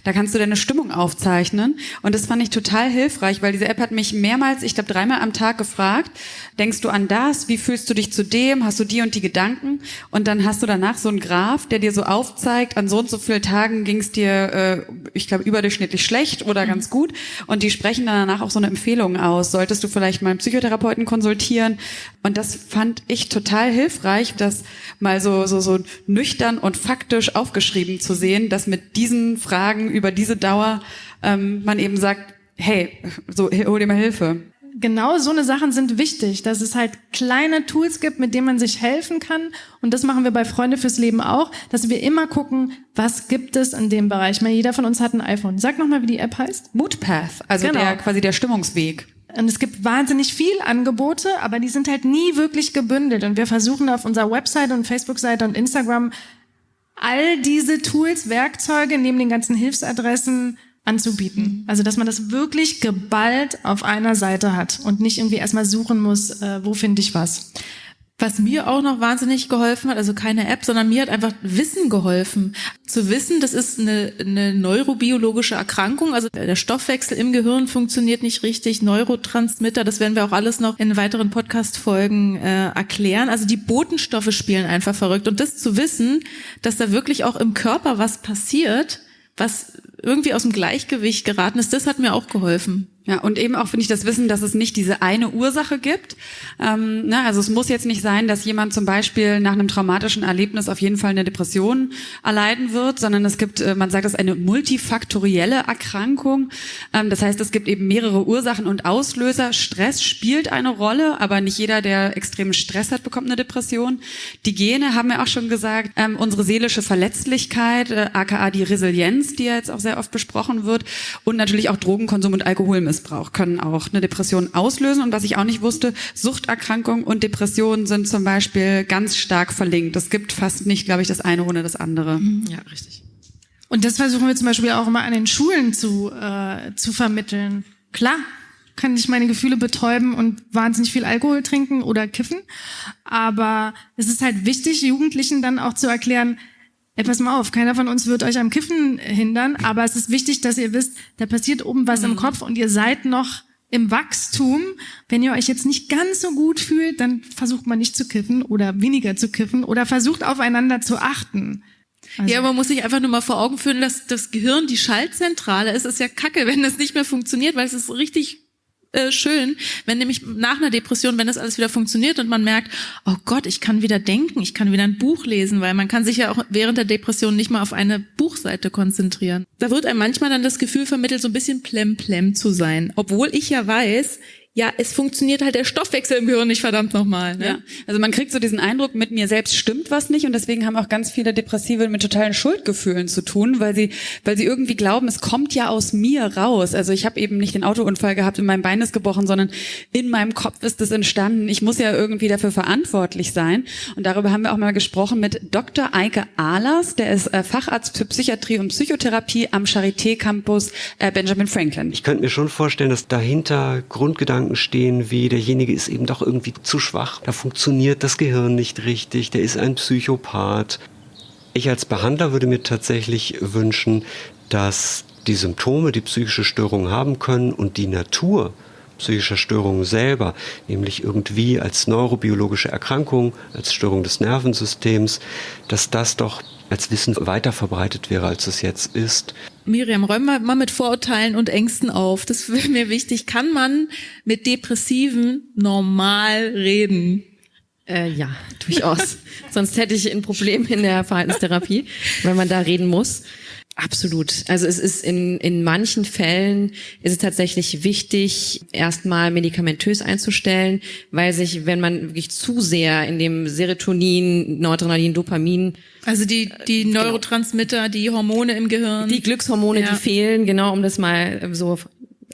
[SPEAKER 4] Da kannst du deine Stimmung aufzeichnen. Und das fand ich total hilfreich, weil diese App hat mich mehrmals, ich glaube dreimal am Tag gefragt, denkst du an das? Wie fühlst du dich zu dem? Hast du die und die Gedanken? Und dann hast du danach so einen Graph, der dir so aufzeigt, an so und so vielen Tagen ging es dir, äh, ich glaube, überdurchschnittlich schlecht oder ganz gut. Und die sprechen dann danach auch so eine Empfehlung aus. Solltest du vielleicht mal einen Psychotherapeuten konsultieren? Und das fand ich total hilfreich, dass mal so, so, so nüchtern und faktisch aufgeschrieben zu sehen, dass mit diesen Fragen über diese Dauer ähm, man eben sagt, hey, so hol dir mal Hilfe.
[SPEAKER 7] Genau so eine Sachen sind wichtig, dass es halt kleine Tools gibt, mit denen man sich helfen kann. Und das machen wir bei Freunde fürs Leben auch, dass wir immer gucken, was gibt es in dem Bereich. Ich meine, jeder von uns hat ein iPhone. Sag nochmal, wie die App heißt.
[SPEAKER 4] Moodpath, also genau. der quasi der Stimmungsweg.
[SPEAKER 7] Und es gibt wahnsinnig viel Angebote, aber die sind halt nie wirklich gebündelt. Und wir versuchen auf unserer Website und Facebook-Seite und Instagram all diese Tools, Werkzeuge neben den ganzen Hilfsadressen anzubieten. Also, dass man das wirklich geballt auf einer Seite hat und nicht irgendwie erstmal suchen muss, äh, wo finde ich was.
[SPEAKER 5] Was mir auch noch wahnsinnig geholfen hat, also keine App, sondern mir hat einfach Wissen geholfen. Zu wissen, das ist eine, eine neurobiologische Erkrankung, also der Stoffwechsel im Gehirn funktioniert nicht richtig, Neurotransmitter, das werden wir auch alles noch in weiteren Podcast-Folgen äh, erklären. Also die Botenstoffe spielen einfach verrückt. Und das zu wissen, dass da wirklich auch im Körper was passiert, was irgendwie aus dem Gleichgewicht geraten ist, das hat mir auch geholfen.
[SPEAKER 4] Ja, und eben auch finde ich das Wissen, dass es nicht diese eine Ursache gibt. Ähm, ne, also es muss jetzt nicht sein, dass jemand zum Beispiel nach einem traumatischen Erlebnis auf jeden Fall eine Depression erleiden wird, sondern es gibt, äh, man sagt das, eine multifaktorielle Erkrankung. Ähm, das heißt, es gibt eben mehrere Ursachen und Auslöser. Stress spielt eine Rolle, aber nicht jeder, der extremen Stress hat, bekommt eine Depression. Die Gene haben wir auch schon gesagt, ähm, unsere seelische Verletzlichkeit, äh, aka die Resilienz, die ja jetzt auch sehr oft besprochen wird, und natürlich auch Drogenkonsum und Alkoholmissbrauch Drogenmissbrauch können auch eine Depression auslösen. Und was ich auch nicht wusste, Suchterkrankung und Depression sind zum Beispiel ganz stark verlinkt. Es gibt fast nicht, glaube ich, das eine ohne das andere.
[SPEAKER 7] Mhm. Ja, richtig. Und das versuchen wir zum Beispiel auch immer an den Schulen zu, äh, zu vermitteln. Klar, kann ich meine Gefühle betäuben und wahnsinnig viel Alkohol trinken oder kiffen. Aber es ist halt wichtig, Jugendlichen dann auch zu erklären, Ey, pass mal auf, keiner von uns wird euch am Kiffen hindern, aber es ist wichtig, dass ihr wisst, da passiert oben was mhm. im Kopf und ihr seid noch im Wachstum. Wenn ihr euch jetzt nicht ganz so gut fühlt, dann versucht man nicht zu kiffen oder weniger zu kiffen oder versucht aufeinander zu achten.
[SPEAKER 5] Also. Ja, man muss sich einfach nur mal vor Augen führen, dass das Gehirn die Schaltzentrale ist. Es ist ja kacke, wenn das nicht mehr funktioniert, weil es ist richtig äh, schön, wenn nämlich nach einer Depression, wenn das alles wieder funktioniert und man merkt, oh Gott, ich kann wieder denken, ich kann wieder ein Buch lesen, weil man kann sich ja auch während der Depression nicht mal auf eine Buchseite konzentrieren. Da wird einem manchmal dann das Gefühl vermittelt, so ein bisschen plemplem zu sein, obwohl ich ja weiß, ja, es funktioniert halt der Stoffwechsel im Gehirn nicht verdammt nochmal. Ne?
[SPEAKER 4] Ja. Also man kriegt so diesen Eindruck, mit mir selbst stimmt was nicht und deswegen haben auch ganz viele Depressive mit totalen Schuldgefühlen zu tun, weil sie, weil sie irgendwie glauben, es kommt ja aus mir raus. Also ich habe eben nicht den Autounfall gehabt und mein Bein ist gebrochen, sondern in meinem Kopf ist es entstanden. Ich muss ja irgendwie dafür verantwortlich sein. Und darüber haben wir auch mal gesprochen mit Dr. Eike Ahlers, der ist äh, Facharzt für Psychiatrie und Psychotherapie am Charité Campus äh, Benjamin Franklin.
[SPEAKER 18] Ich könnte mir schon vorstellen, dass dahinter Grundgedanken Gedanken stehen, wie derjenige ist eben doch irgendwie zu schwach, da funktioniert das Gehirn nicht richtig, der ist ein Psychopath. Ich als Behandler würde mir tatsächlich wünschen, dass die Symptome, die psychische Störungen haben können und die Natur psychischer Störungen selber, nämlich irgendwie als neurobiologische Erkrankung, als Störung des Nervensystems, dass das doch als Wissen weiter verbreitet wäre, als es jetzt ist.
[SPEAKER 5] Miriam, räum mal, mal mit Vorurteilen und Ängsten auf. Das wäre mir wichtig. Kann man mit Depressiven normal reden?
[SPEAKER 9] Äh, ja, durchaus. Sonst hätte ich ein Problem in der Verhaltenstherapie, wenn man da reden muss. Absolut. Also es ist in, in manchen Fällen ist es tatsächlich wichtig, erstmal medikamentös einzustellen, weil sich, wenn man wirklich zu sehr in dem Serotonin, Noradrenalin, Dopamin
[SPEAKER 5] also die, die genau. Neurotransmitter, die Hormone im Gehirn.
[SPEAKER 9] Die Glückshormone, ja. die fehlen, genau, um das mal so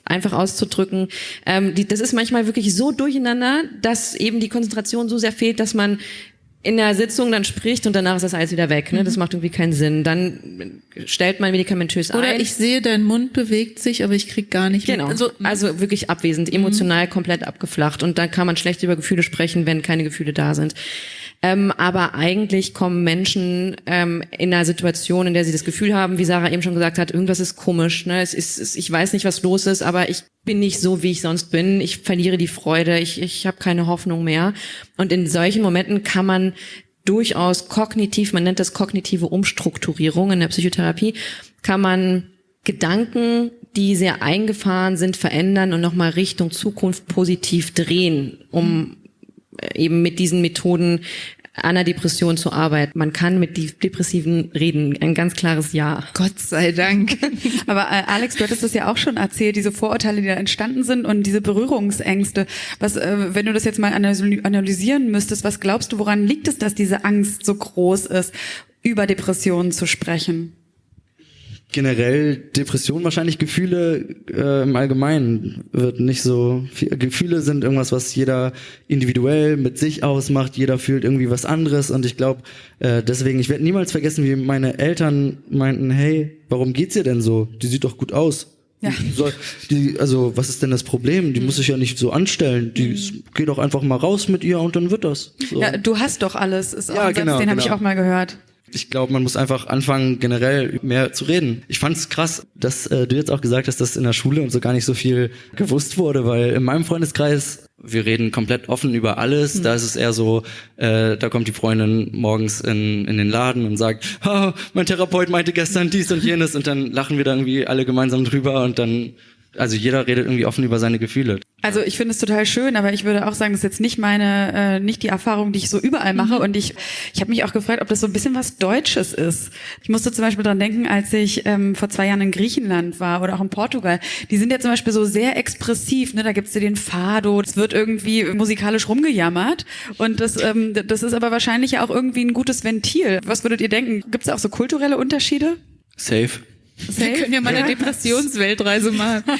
[SPEAKER 9] einfach auszudrücken. Ähm, die, das ist manchmal wirklich so durcheinander, dass eben die Konzentration so sehr fehlt, dass man in der Sitzung dann spricht und danach ist das alles wieder weg. Ne? Das mhm. macht irgendwie keinen Sinn. Dann stellt man medikamentös
[SPEAKER 5] Oder ein. Oder ich sehe, dein Mund bewegt sich, aber ich krieg gar nicht
[SPEAKER 9] genau. mit. Also, also wirklich abwesend, emotional mhm. komplett abgeflacht. Und dann kann man schlecht über Gefühle sprechen, wenn keine Gefühle da sind. Ähm, aber eigentlich kommen Menschen ähm, in einer Situation, in der sie das Gefühl haben, wie Sarah eben schon gesagt hat, irgendwas ist komisch. Ne? Es ist, es, ich weiß nicht, was los ist, aber ich bin nicht so, wie ich sonst bin. Ich verliere die Freude. Ich, ich habe keine Hoffnung mehr. Und in solchen Momenten kann man durchaus kognitiv, man nennt das kognitive Umstrukturierung in der Psychotherapie, kann man Gedanken, die sehr eingefahren sind, verändern und nochmal Richtung Zukunft positiv drehen, um eben mit diesen Methoden an der Depression zu arbeiten. Man kann mit Depressiven reden. Ein ganz klares Ja.
[SPEAKER 5] Gott sei Dank.
[SPEAKER 4] Aber äh, Alex, du hattest das ja auch schon erzählt, diese Vorurteile, die da entstanden sind und diese Berührungsängste. Was, äh, wenn du das jetzt mal analysieren müsstest, was glaubst du, woran liegt es, dass diese Angst so groß ist, über Depressionen zu sprechen?
[SPEAKER 2] Generell Depression wahrscheinlich Gefühle äh, im Allgemeinen wird nicht so viel, Gefühle sind irgendwas was jeder individuell mit sich ausmacht jeder fühlt irgendwie was anderes und ich glaube äh, deswegen ich werde niemals vergessen wie meine Eltern meinten hey warum geht's dir denn so die sieht doch gut aus
[SPEAKER 4] Ja.
[SPEAKER 8] Die also, was ist denn das Problem? Die muss sich ja nicht so anstellen. Die
[SPEAKER 4] Mhm.
[SPEAKER 8] geht doch einfach mal raus mit ihr und dann wird das. So.
[SPEAKER 4] Ja, du hast doch alles, ist auch
[SPEAKER 8] Ja,
[SPEAKER 4] ein Satz,
[SPEAKER 8] genau,
[SPEAKER 4] den habe ich
[SPEAKER 8] genau.
[SPEAKER 4] auch mal gehört.
[SPEAKER 8] Ich glaube, man muss einfach anfangen, generell mehr zu reden. Ich fand es krass, dass äh, du jetzt auch gesagt hast, dass in der Schule und so gar nicht so viel gewusst wurde, weil in meinem Freundeskreis, wir reden komplett offen über alles.
[SPEAKER 4] Mhm.
[SPEAKER 8] Da ist es eher so, äh, da kommt die Freundin morgens in, in den Laden und sagt, oh, mein Therapeut meinte gestern dies und jenes und dann lachen wir da irgendwie alle gemeinsam drüber und dann, also jeder redet irgendwie offen über seine Gefühle.
[SPEAKER 4] Also ich finde es total schön, aber ich würde auch sagen, das ist jetzt nicht meine, äh, nicht die Erfahrung, die ich so überall mache.
[SPEAKER 5] Mhm.
[SPEAKER 4] Und ich, ich habe mich auch gefragt, ob das so ein bisschen was Deutsches ist. Ich musste zum Beispiel dran denken, als ich ähm, vor zwei Jahren in Griechenland war oder auch in Portugal. Die sind ja zum Beispiel so sehr expressiv. Ne? Da gibt's ja den Fado, es wird irgendwie musikalisch rumgejammert. Und das, ähm, das ist aber wahrscheinlich ja auch irgendwie ein gutes Ventil. Was würdet ihr denken? Gibt's da auch so kulturelle Unterschiede?
[SPEAKER 8] Safe.
[SPEAKER 5] Wir können ja mal eine Depressionsweltreise machen.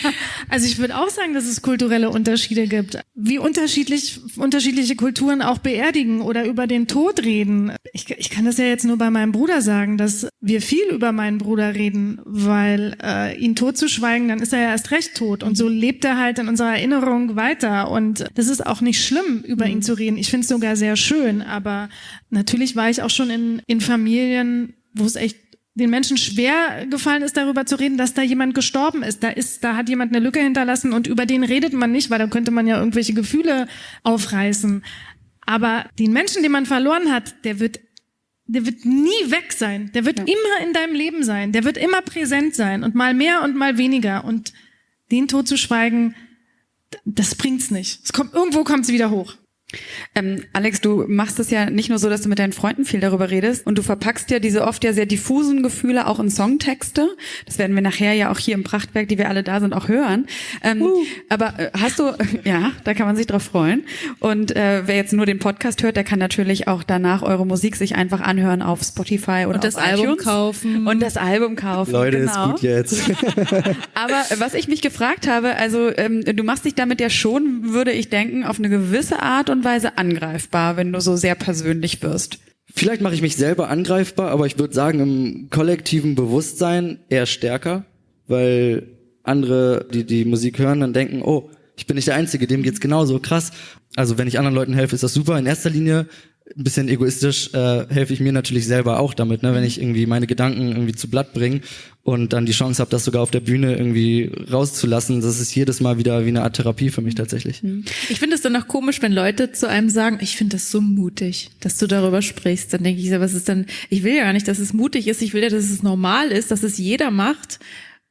[SPEAKER 7] Also ich würde auch sagen, dass es kulturelle Unterschiede gibt. Wie unterschiedlich unterschiedliche Kulturen auch beerdigen oder über den Tod reden. Ich, ich kann das ja jetzt nur bei meinem Bruder sagen, dass wir viel über meinen Bruder reden, weil äh, ihn tot zu schweigen, dann ist er ja erst recht tot. Und so lebt er halt in unserer Erinnerung weiter. Und das ist auch nicht schlimm, über ihn zu reden. Ich finde es sogar sehr schön. Aber natürlich war ich auch schon in, in Familien, wo es echt den Menschen schwer gefallen ist, darüber zu reden, dass da jemand gestorben ist. Da ist, da hat jemand eine Lücke hinterlassen und über den redet man nicht, weil da könnte man ja irgendwelche Gefühle aufreißen. Aber den Menschen, den man verloren hat, der wird, der wird nie weg sein. Der wird immer in deinem Leben sein. Der wird immer präsent sein und mal mehr und mal weniger. Und den Tod zu schweigen, das bringt's nicht. Es kommt, irgendwo kommt's wieder hoch.
[SPEAKER 4] Ähm, Alex, du machst es ja nicht nur so, dass du mit deinen Freunden viel darüber redest und du verpackst ja diese oft ja sehr diffusen Gefühle auch in Songtexte. Das werden wir nachher ja auch hier im Prachtwerk, die wir alle da sind, auch hören. Ähm, Aber äh, hast du, ja, da kann man sich drauf freuen. Und äh, wer jetzt nur den Podcast hört, der kann natürlich auch danach eure Musik sich einfach anhören auf Spotify oder
[SPEAKER 5] Und das
[SPEAKER 4] auf
[SPEAKER 5] Album
[SPEAKER 4] iTunes.
[SPEAKER 5] kaufen.
[SPEAKER 4] Und das Album kaufen.
[SPEAKER 8] Leute,
[SPEAKER 4] genau.
[SPEAKER 8] ist gut jetzt.
[SPEAKER 4] Aber was ich mich gefragt habe, also ähm, du machst dich damit ja schon, würde ich denken, auf eine gewisse Art und Weise angreifbar, wenn du so sehr persönlich wirst.
[SPEAKER 8] Vielleicht mache ich mich selber angreifbar, aber ich würde sagen, im kollektiven Bewusstsein eher stärker, weil andere, die die Musik hören, dann denken, oh, ich bin nicht der Einzige, dem geht's genauso, krass. Also wenn ich anderen Leuten helfe, ist das super. In erster Linie, ein bisschen egoistisch, äh, helfe ich mir natürlich selber auch damit, ne? wenn ich irgendwie meine Gedanken irgendwie zu Blatt bringe und dann die Chance habe, das sogar auf der Bühne irgendwie rauszulassen. Das ist jedes Mal wieder wie eine Art Therapie für mich tatsächlich.
[SPEAKER 5] Ich finde es dann auch komisch, wenn Leute zu einem sagen, ich finde das so mutig, dass du darüber sprichst. Dann denke ich, so, was ist dann, ich will ja gar nicht, dass es mutig ist, ich will ja, dass es normal ist, dass es jeder macht.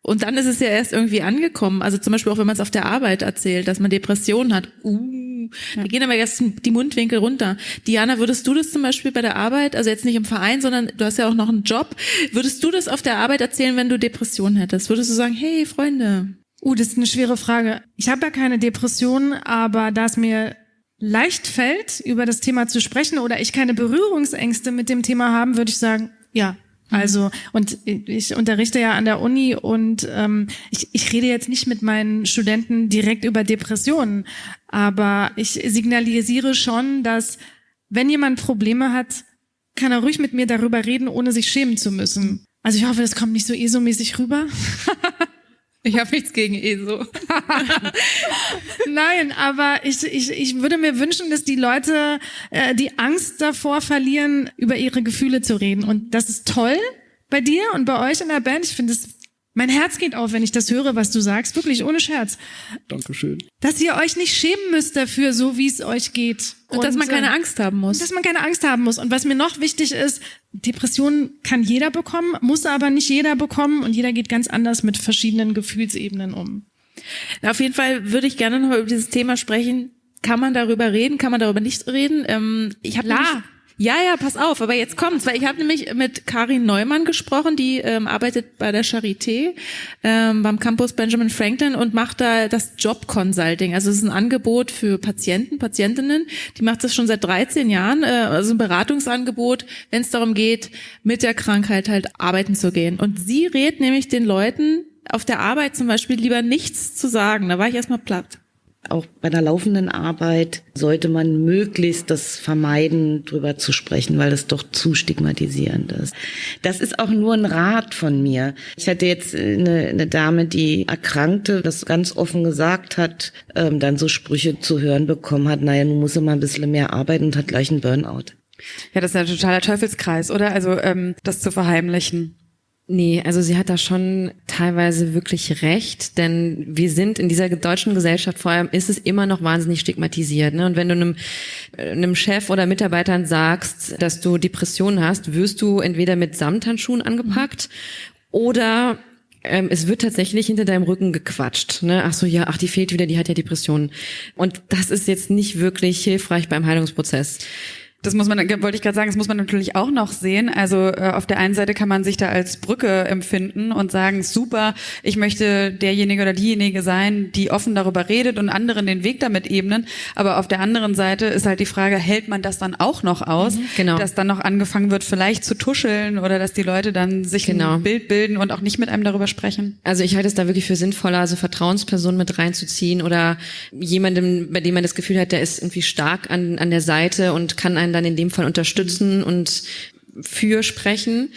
[SPEAKER 5] Und dann ist es ja erst irgendwie angekommen. Also zum Beispiel auch, wenn man es auf der Arbeit erzählt, dass man Depressionen hat. Uh, da gehen aber erst die Mundwinkel runter. Diana, würdest du das zum Beispiel bei der Arbeit, also jetzt nicht im Verein, sondern du hast ja auch noch einen Job, würdest du das auf der Arbeit erzählen, wenn du Depressionen hättest? Würdest du sagen, hey Freunde,
[SPEAKER 7] Uh, das ist eine schwere Frage. Ich habe ja keine Depression, aber da es mir leicht fällt, über das Thema zu sprechen oder ich keine Berührungsängste mit dem Thema haben, würde ich sagen, ja. Also, und ich unterrichte ja an der Uni und ähm, ich, ich rede jetzt nicht mit meinen Studenten direkt über Depressionen, aber ich signalisiere schon, dass wenn jemand Probleme hat, kann er ruhig mit mir darüber reden, ohne sich schämen zu müssen. Also ich hoffe, das kommt nicht so ESO-mäßig rüber.
[SPEAKER 5] ich habe nichts gegen ESO.
[SPEAKER 7] Nein, aber ich, ich, ich würde mir wünschen, dass die Leute äh, die Angst davor verlieren, über ihre Gefühle zu reden. Und das ist toll bei dir und bei euch in der Band. Ich finde es, mein Herz geht auf, wenn ich das höre, was du sagst. Wirklich, ohne Scherz.
[SPEAKER 8] Dankeschön.
[SPEAKER 7] Dass ihr euch nicht schämen müsst dafür, so wie es euch geht.
[SPEAKER 5] Und, dass man keine
[SPEAKER 7] äh,
[SPEAKER 5] Angst haben muss.
[SPEAKER 7] Dass man keine Angst haben muss. Und was mir noch wichtig ist, Depressionen kann jeder bekommen, muss aber nicht jeder bekommen und jeder geht ganz anders mit verschiedenen Gefühlsebenen um.
[SPEAKER 5] Auf jeden Fall würde ich gerne noch über dieses Thema sprechen. Kann man darüber reden? Kann man darüber nicht reden? Ähm, ich habe
[SPEAKER 7] Klar.
[SPEAKER 5] Ja, ja, pass auf, aber jetzt kommt's, weil ich habe nämlich mit Karin Neumann gesprochen, die ähm, arbeitet bei der Charité ähm, beim Campus Benjamin Franklin und macht da das Job Consulting. Also es ist ein Angebot für Patienten, Patientinnen. Die macht das schon seit 13 Jahren, äh, also ein Beratungsangebot, wenn es darum geht, mit der Krankheit halt arbeiten zu gehen. Und sie rät nämlich den Leuten auf der Arbeit zum Beispiel lieber nichts zu sagen. Da war ich erstmal platt.
[SPEAKER 19] Auch bei der laufenden Arbeit sollte man möglichst das vermeiden, drüber zu sprechen, weil das doch zu stigmatisierend ist. Das ist auch nur ein Rat von mir. Ich hatte jetzt eine, eine Dame, die erkrankte, das ganz offen gesagt hat, ähm, dann so Sprüche zu hören bekommen hat, naja, nun muss er mal ein bisschen mehr arbeiten und hat gleich einen Burnout.
[SPEAKER 4] Ja, das ist ja ein totaler Teufelskreis, oder? Also ähm, das zu verheimlichen.
[SPEAKER 9] Nee, also sie hat da schon teilweise wirklich recht, denn wir sind in dieser deutschen Gesellschaft vor allem, ist es immer noch wahnsinnig stigmatisiert. Ne? Und wenn du einem, einem Chef oder Mitarbeitern sagst, dass du Depressionen hast, wirst du entweder mit Samthandschuhen angepackt oder ähm, es wird tatsächlich hinter deinem Rücken gequatscht. Ne? Ach so, ja, ach, die fehlt wieder, die hat ja Depressionen. Und das ist jetzt nicht wirklich hilfreich beim Heilungsprozess.
[SPEAKER 4] Das muss man, wollte ich gerade sagen, das muss man natürlich auch noch sehen. Also äh, auf der einen Seite kann man sich da als Brücke empfinden und sagen, super, ich möchte derjenige oder diejenige sein, die offen darüber redet und anderen den Weg damit ebnen. Aber auf der anderen Seite ist halt die Frage, hält man das dann auch noch aus,
[SPEAKER 9] Mhm, genau.
[SPEAKER 4] dass dann noch angefangen wird, vielleicht zu tuscheln oder dass die Leute dann sich
[SPEAKER 9] Genau.
[SPEAKER 4] ein Bild bilden und auch nicht mit einem darüber sprechen.
[SPEAKER 9] Also ich halte es da wirklich für sinnvoller, also Vertrauenspersonen mit reinzuziehen oder jemandem, bei dem man das Gefühl hat, der ist irgendwie stark an, an der Seite und kann einen dann in dem Fall unterstützen und für sprechen.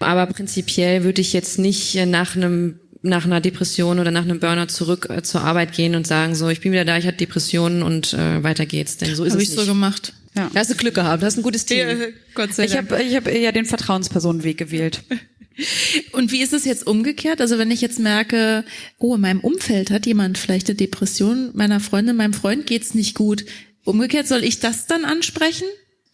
[SPEAKER 9] Aber prinzipiell würde ich jetzt nicht nach einem nach einer Depression oder nach einem Burnout zurück äh, zur Arbeit gehen und sagen, so, ich bin wieder da, ich hatte Depressionen und äh, weiter geht's. Denn so ist
[SPEAKER 5] Hab
[SPEAKER 9] es
[SPEAKER 5] ich
[SPEAKER 9] nicht.
[SPEAKER 5] so gemacht.
[SPEAKER 4] Ja.
[SPEAKER 9] Da hast du Glück gehabt, hast ein gutes Team.
[SPEAKER 5] Gott sei
[SPEAKER 4] Ich
[SPEAKER 5] Dank.
[SPEAKER 4] habe ich hab eher den Vertrauenspersonenweg gewählt.
[SPEAKER 5] Und wie ist es jetzt umgekehrt? Also wenn ich jetzt merke, oh, in meinem Umfeld hat jemand vielleicht eine Depression, meiner Freundin, meinem Freund geht's nicht gut. Umgekehrt soll ich das dann ansprechen?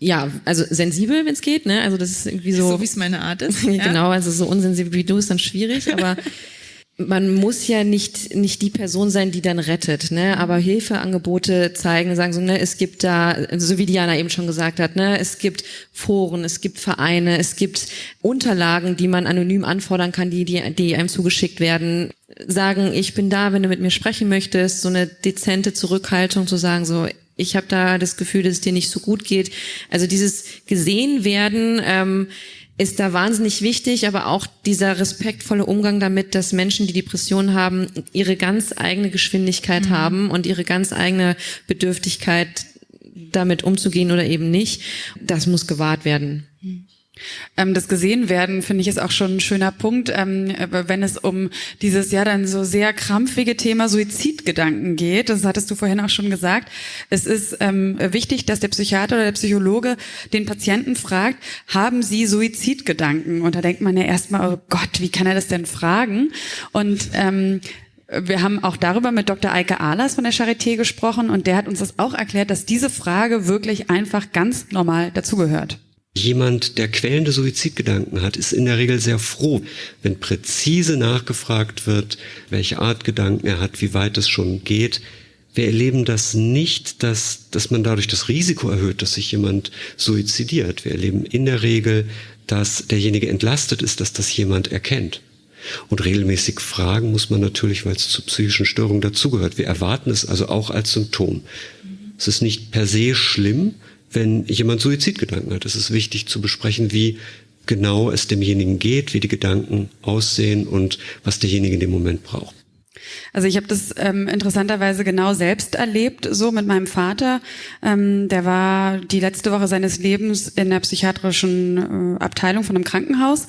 [SPEAKER 9] Ja, also sensibel, wenn es geht, ne? Also das ist irgendwie so.
[SPEAKER 5] So wie es meine Art ist.
[SPEAKER 9] genau, also so unsensibel wie du ist dann schwierig, aber man muss ja nicht nicht die Person sein, die dann rettet, ne? Aber Hilfeangebote zeigen, sagen so, ne, es gibt da, so wie Diana eben schon gesagt hat, ne, es gibt Foren, es gibt Vereine, es gibt Unterlagen, die man anonym anfordern kann, die die, die einem zugeschickt werden. Sagen, ich bin da, wenn du mit mir sprechen möchtest, so eine dezente Zurückhaltung zu sagen, so ich habe da das Gefühl, dass es dir nicht so gut geht. Also dieses gesehen werden ähm, ist da wahnsinnig wichtig, aber auch dieser respektvolle Umgang damit, dass Menschen, die Depressionen haben, ihre ganz eigene Geschwindigkeit haben und ihre ganz eigene Bedürftigkeit damit umzugehen oder eben nicht, das muss gewahrt werden.
[SPEAKER 4] Ähm, das gesehen werden, finde ich, ist auch schon ein schöner Punkt, ähm, äh, wenn es um dieses ja dann so sehr krampfige Thema Suizidgedanken geht. Das hattest du vorhin auch schon gesagt. Es ist ähm, wichtig, dass der Psychiater oder der Psychologe den Patienten fragt, haben sie Suizidgedanken? Und da denkt man ja erstmal, oh Gott, wie kann er das denn fragen? Und ähm, wir haben auch darüber mit Dr. Eike Ahlers von der Charité gesprochen und der hat uns das auch erklärt, dass diese Frage wirklich einfach ganz normal dazugehört.
[SPEAKER 18] Jemand, der quälende Suizidgedanken hat, ist in der Regel sehr froh, wenn präzise nachgefragt wird, welche Art Gedanken er hat, wie weit es schon geht. Wir erleben das nicht, dass, dass man dadurch das Risiko erhöht, dass sich jemand suizidiert. Wir erleben in der Regel, dass derjenige entlastet ist, dass das jemand erkennt. Und regelmäßig fragen muss man natürlich, weil es zu psychischen Störungen dazugehört. Wir erwarten es also auch als Symptom. Es ist nicht per se schlimm, wenn jemand Suizidgedanken hat. Es ist wichtig zu besprechen, wie genau es demjenigen geht, wie die Gedanken aussehen und was derjenige in dem Moment braucht.
[SPEAKER 4] Also ich habe das ähm, interessanterweise genau selbst erlebt, so mit meinem Vater. Ähm, der war die letzte Woche seines Lebens in der psychiatrischen äh, Abteilung von einem Krankenhaus.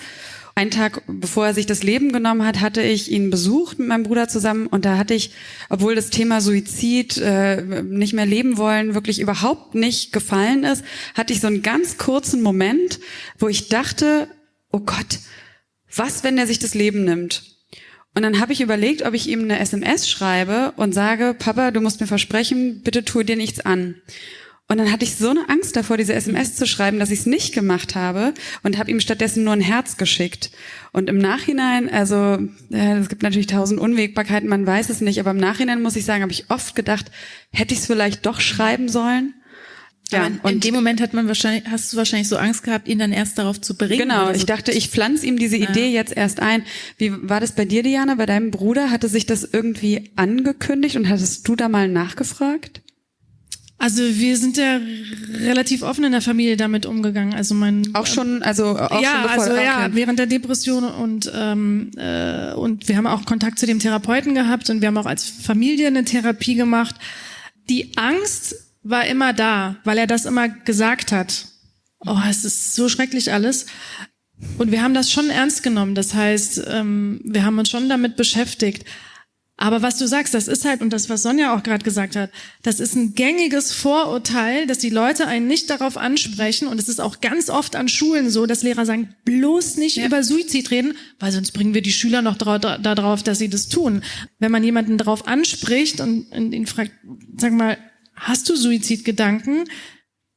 [SPEAKER 4] Einen Tag bevor er sich das Leben genommen hat, hatte ich ihn besucht mit meinem Bruder zusammen und da hatte ich, obwohl das Thema Suizid, äh, nicht mehr leben wollen, wirklich überhaupt nicht gefallen ist, hatte ich so einen ganz kurzen Moment, wo ich dachte, oh Gott, was, wenn er sich das Leben nimmt? Und dann habe ich überlegt, ob ich ihm eine SMS schreibe und sage, Papa, du musst mir versprechen, bitte tu dir nichts an. Und dann hatte ich so eine Angst davor, diese SMS zu schreiben, dass ich es nicht gemacht habe und habe ihm stattdessen nur ein Herz geschickt. Und im Nachhinein, also äh, es gibt natürlich tausend Unwägbarkeiten, man weiß es nicht, aber im Nachhinein muss ich sagen, habe ich oft gedacht, hätte ich es vielleicht doch schreiben sollen.
[SPEAKER 5] Ja, in, in dem Moment hat man wahrscheinlich, hast du wahrscheinlich so Angst gehabt, ihn dann erst darauf zu bringen.
[SPEAKER 4] Genau,
[SPEAKER 5] so.
[SPEAKER 4] ich dachte, ich pflanze ihm diese Idee jetzt erst ein. Wie war das bei dir, Diana? Bei deinem Bruder hatte sich das irgendwie angekündigt und hattest du da mal nachgefragt?
[SPEAKER 7] Also wir sind ja relativ offen in der Familie damit umgegangen. Also mein
[SPEAKER 4] auch schon, also auch
[SPEAKER 7] ja,
[SPEAKER 4] schon bevor,
[SPEAKER 7] also ja,
[SPEAKER 4] okay.
[SPEAKER 7] während der Depression und ähm, äh, und wir haben auch Kontakt zu dem Therapeuten gehabt und wir haben auch als Familie eine Therapie gemacht. die Angst war immer da, weil er das immer gesagt hat. Oh, es ist so schrecklich alles. Und wir haben das schon ernst genommen. Das heißt, ähm, wir haben uns schon damit beschäftigt. Aber was du sagst, das ist halt, und das, was Sonja auch gerade gesagt hat, das ist ein gängiges Vorurteil, dass die Leute einen nicht darauf ansprechen. Und es ist auch ganz oft an Schulen so, dass Lehrer sagen, bloß nicht ja. über Suizid reden, weil sonst bringen wir die Schüler noch darauf, dass sie das tun. Wenn man jemanden darauf anspricht und ihn fragt, sag mal, hast du Suizidgedanken?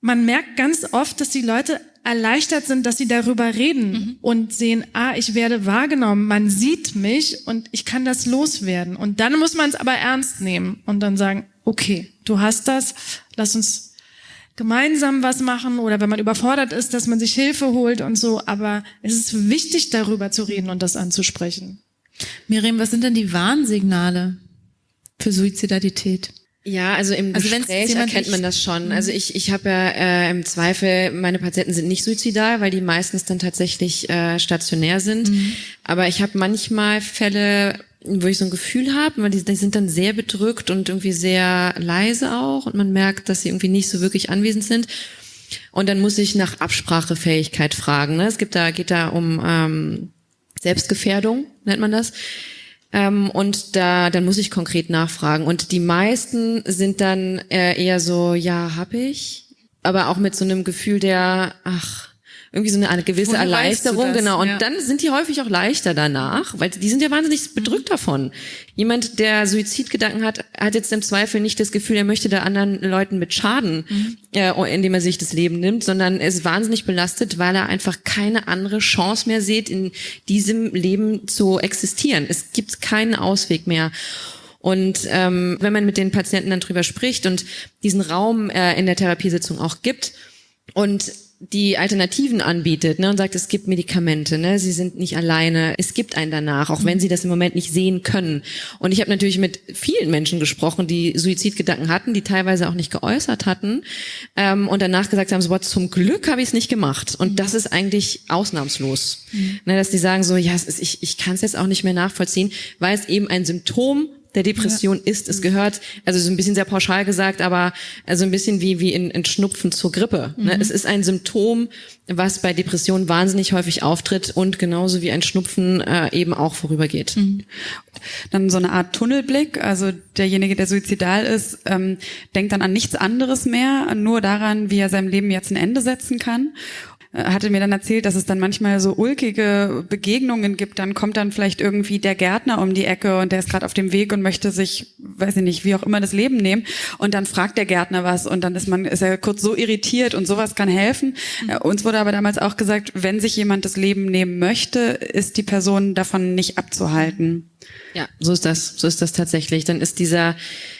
[SPEAKER 7] Man merkt ganz oft, dass die Leute erleichtert sind, dass sie darüber reden mhm. und sehen, ah, ich werde wahrgenommen, man sieht mich und ich kann das loswerden. Und dann muss man es aber ernst nehmen und dann sagen, okay, du hast das, lass uns gemeinsam was machen oder wenn man überfordert ist, dass man sich Hilfe holt und so. Aber es ist wichtig, darüber zu reden und das anzusprechen.
[SPEAKER 5] Miriam, was sind denn die Warnsignale für Suizidalität?
[SPEAKER 9] Ja, also im also Gespräch erkennt man das schon. Also ich, ich habe ja äh, im Zweifel, meine Patienten sind nicht suizidal, weil die meistens dann tatsächlich äh, stationär sind. Mhm. Aber ich habe manchmal Fälle, wo ich so ein Gefühl habe, weil die, die sind dann sehr bedrückt und irgendwie sehr leise auch und man merkt, dass sie irgendwie nicht so wirklich anwesend sind. Und dann muss ich nach Absprachefähigkeit fragen. Ne? Es gibt da, geht da um ähm, Selbstgefährdung, nennt man das. Ähm, und da, dann muss ich konkret nachfragen. Und die meisten sind dann äh, eher so, ja, hab ich. Aber auch mit so einem Gefühl der, ach, irgendwie so eine, eine gewisse Woher Erleichterung, genau. Und ja. dann sind die häufig auch leichter danach, weil die sind ja wahnsinnig bedrückt davon. Jemand, der Suizidgedanken hat, hat jetzt im Zweifel nicht das Gefühl, er möchte da anderen Leuten mit schaden, mhm. äh, indem er sich das Leben nimmt, sondern ist wahnsinnig belastet, weil er einfach keine andere Chance mehr sieht, in diesem Leben zu existieren. Es gibt keinen Ausweg mehr. Und ähm, wenn man mit den Patienten dann drüber spricht und diesen Raum äh, in der Therapiesitzung auch gibt und die Alternativen anbietet ne, und sagt, es gibt Medikamente, ne, sie sind nicht alleine, es gibt einen danach, auch wenn sie das im Moment nicht sehen können. Und ich habe natürlich mit vielen Menschen gesprochen, die Suizidgedanken hatten, die teilweise auch nicht geäußert hatten ähm, und danach gesagt haben, so, boah, zum Glück habe ich es nicht gemacht. Und das ist eigentlich ausnahmslos, mhm. ne, dass die sagen so, ja, ist, ich, ich kann es jetzt auch nicht mehr nachvollziehen, weil es eben ein Symptom der Depression ja. ist. Es gehört, also so ein bisschen sehr pauschal gesagt, aber also ein bisschen wie, wie in, in Schnupfen zur Grippe. Ne? Mhm. Es ist ein Symptom, was bei Depressionen wahnsinnig häufig auftritt und genauso wie ein Schnupfen äh, eben auch vorübergeht. Mhm.
[SPEAKER 4] Dann so eine Art Tunnelblick, also derjenige, der suizidal ist, ähm, denkt dann an nichts anderes mehr, nur daran, wie er seinem Leben jetzt ein Ende setzen kann hatte mir dann erzählt, dass es dann manchmal so ulkige Begegnungen gibt. Dann kommt dann vielleicht irgendwie der Gärtner um die Ecke und der ist gerade auf dem Weg und möchte sich, weiß ich nicht, wie auch immer das Leben nehmen. Und dann fragt der Gärtner was und dann ist man, ist er kurz so irritiert und sowas kann helfen. Mhm. Uns wurde aber damals auch gesagt, wenn sich jemand das Leben nehmen möchte, ist die Person davon nicht abzuhalten.
[SPEAKER 9] Ja, so ist das, so ist das tatsächlich. Dann ist dieser,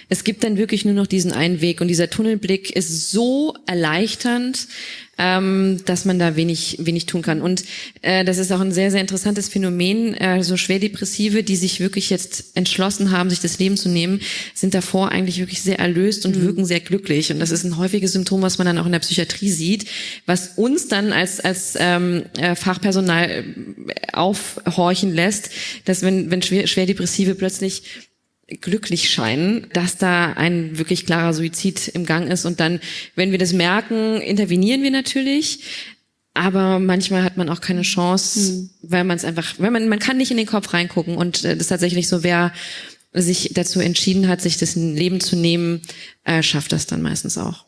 [SPEAKER 9] es gibt dann wirklich nur noch diesen einen Weg und dieser Tunnelblick ist so erleichternd, ähm, dass man da wenig, wenig tun kann. Und äh, das ist auch ein sehr, sehr interessantes Phänomen. Äh, so Schwerdepressive, die sich wirklich jetzt entschlossen haben, sich das Leben zu nehmen, sind davor eigentlich wirklich sehr erlöst und mhm. wirken sehr glücklich. Und das ist ein häufiges Symptom, was man dann auch in der Psychiatrie sieht, was uns dann als, als ähm, äh, Fachpersonal äh, aufhorchen lässt, dass wenn, wenn Schwerdepressive plötzlich glücklich scheinen, dass da ein wirklich klarer Suizid im Gang ist. Und dann, wenn wir das merken, intervenieren wir natürlich. Aber manchmal hat man auch keine Chance, mhm. weil man es einfach, weil man, man kann nicht in den Kopf reingucken. Und äh, das ist tatsächlich so, wer sich dazu entschieden hat, sich das Leben zu nehmen, äh, schafft das dann meistens auch.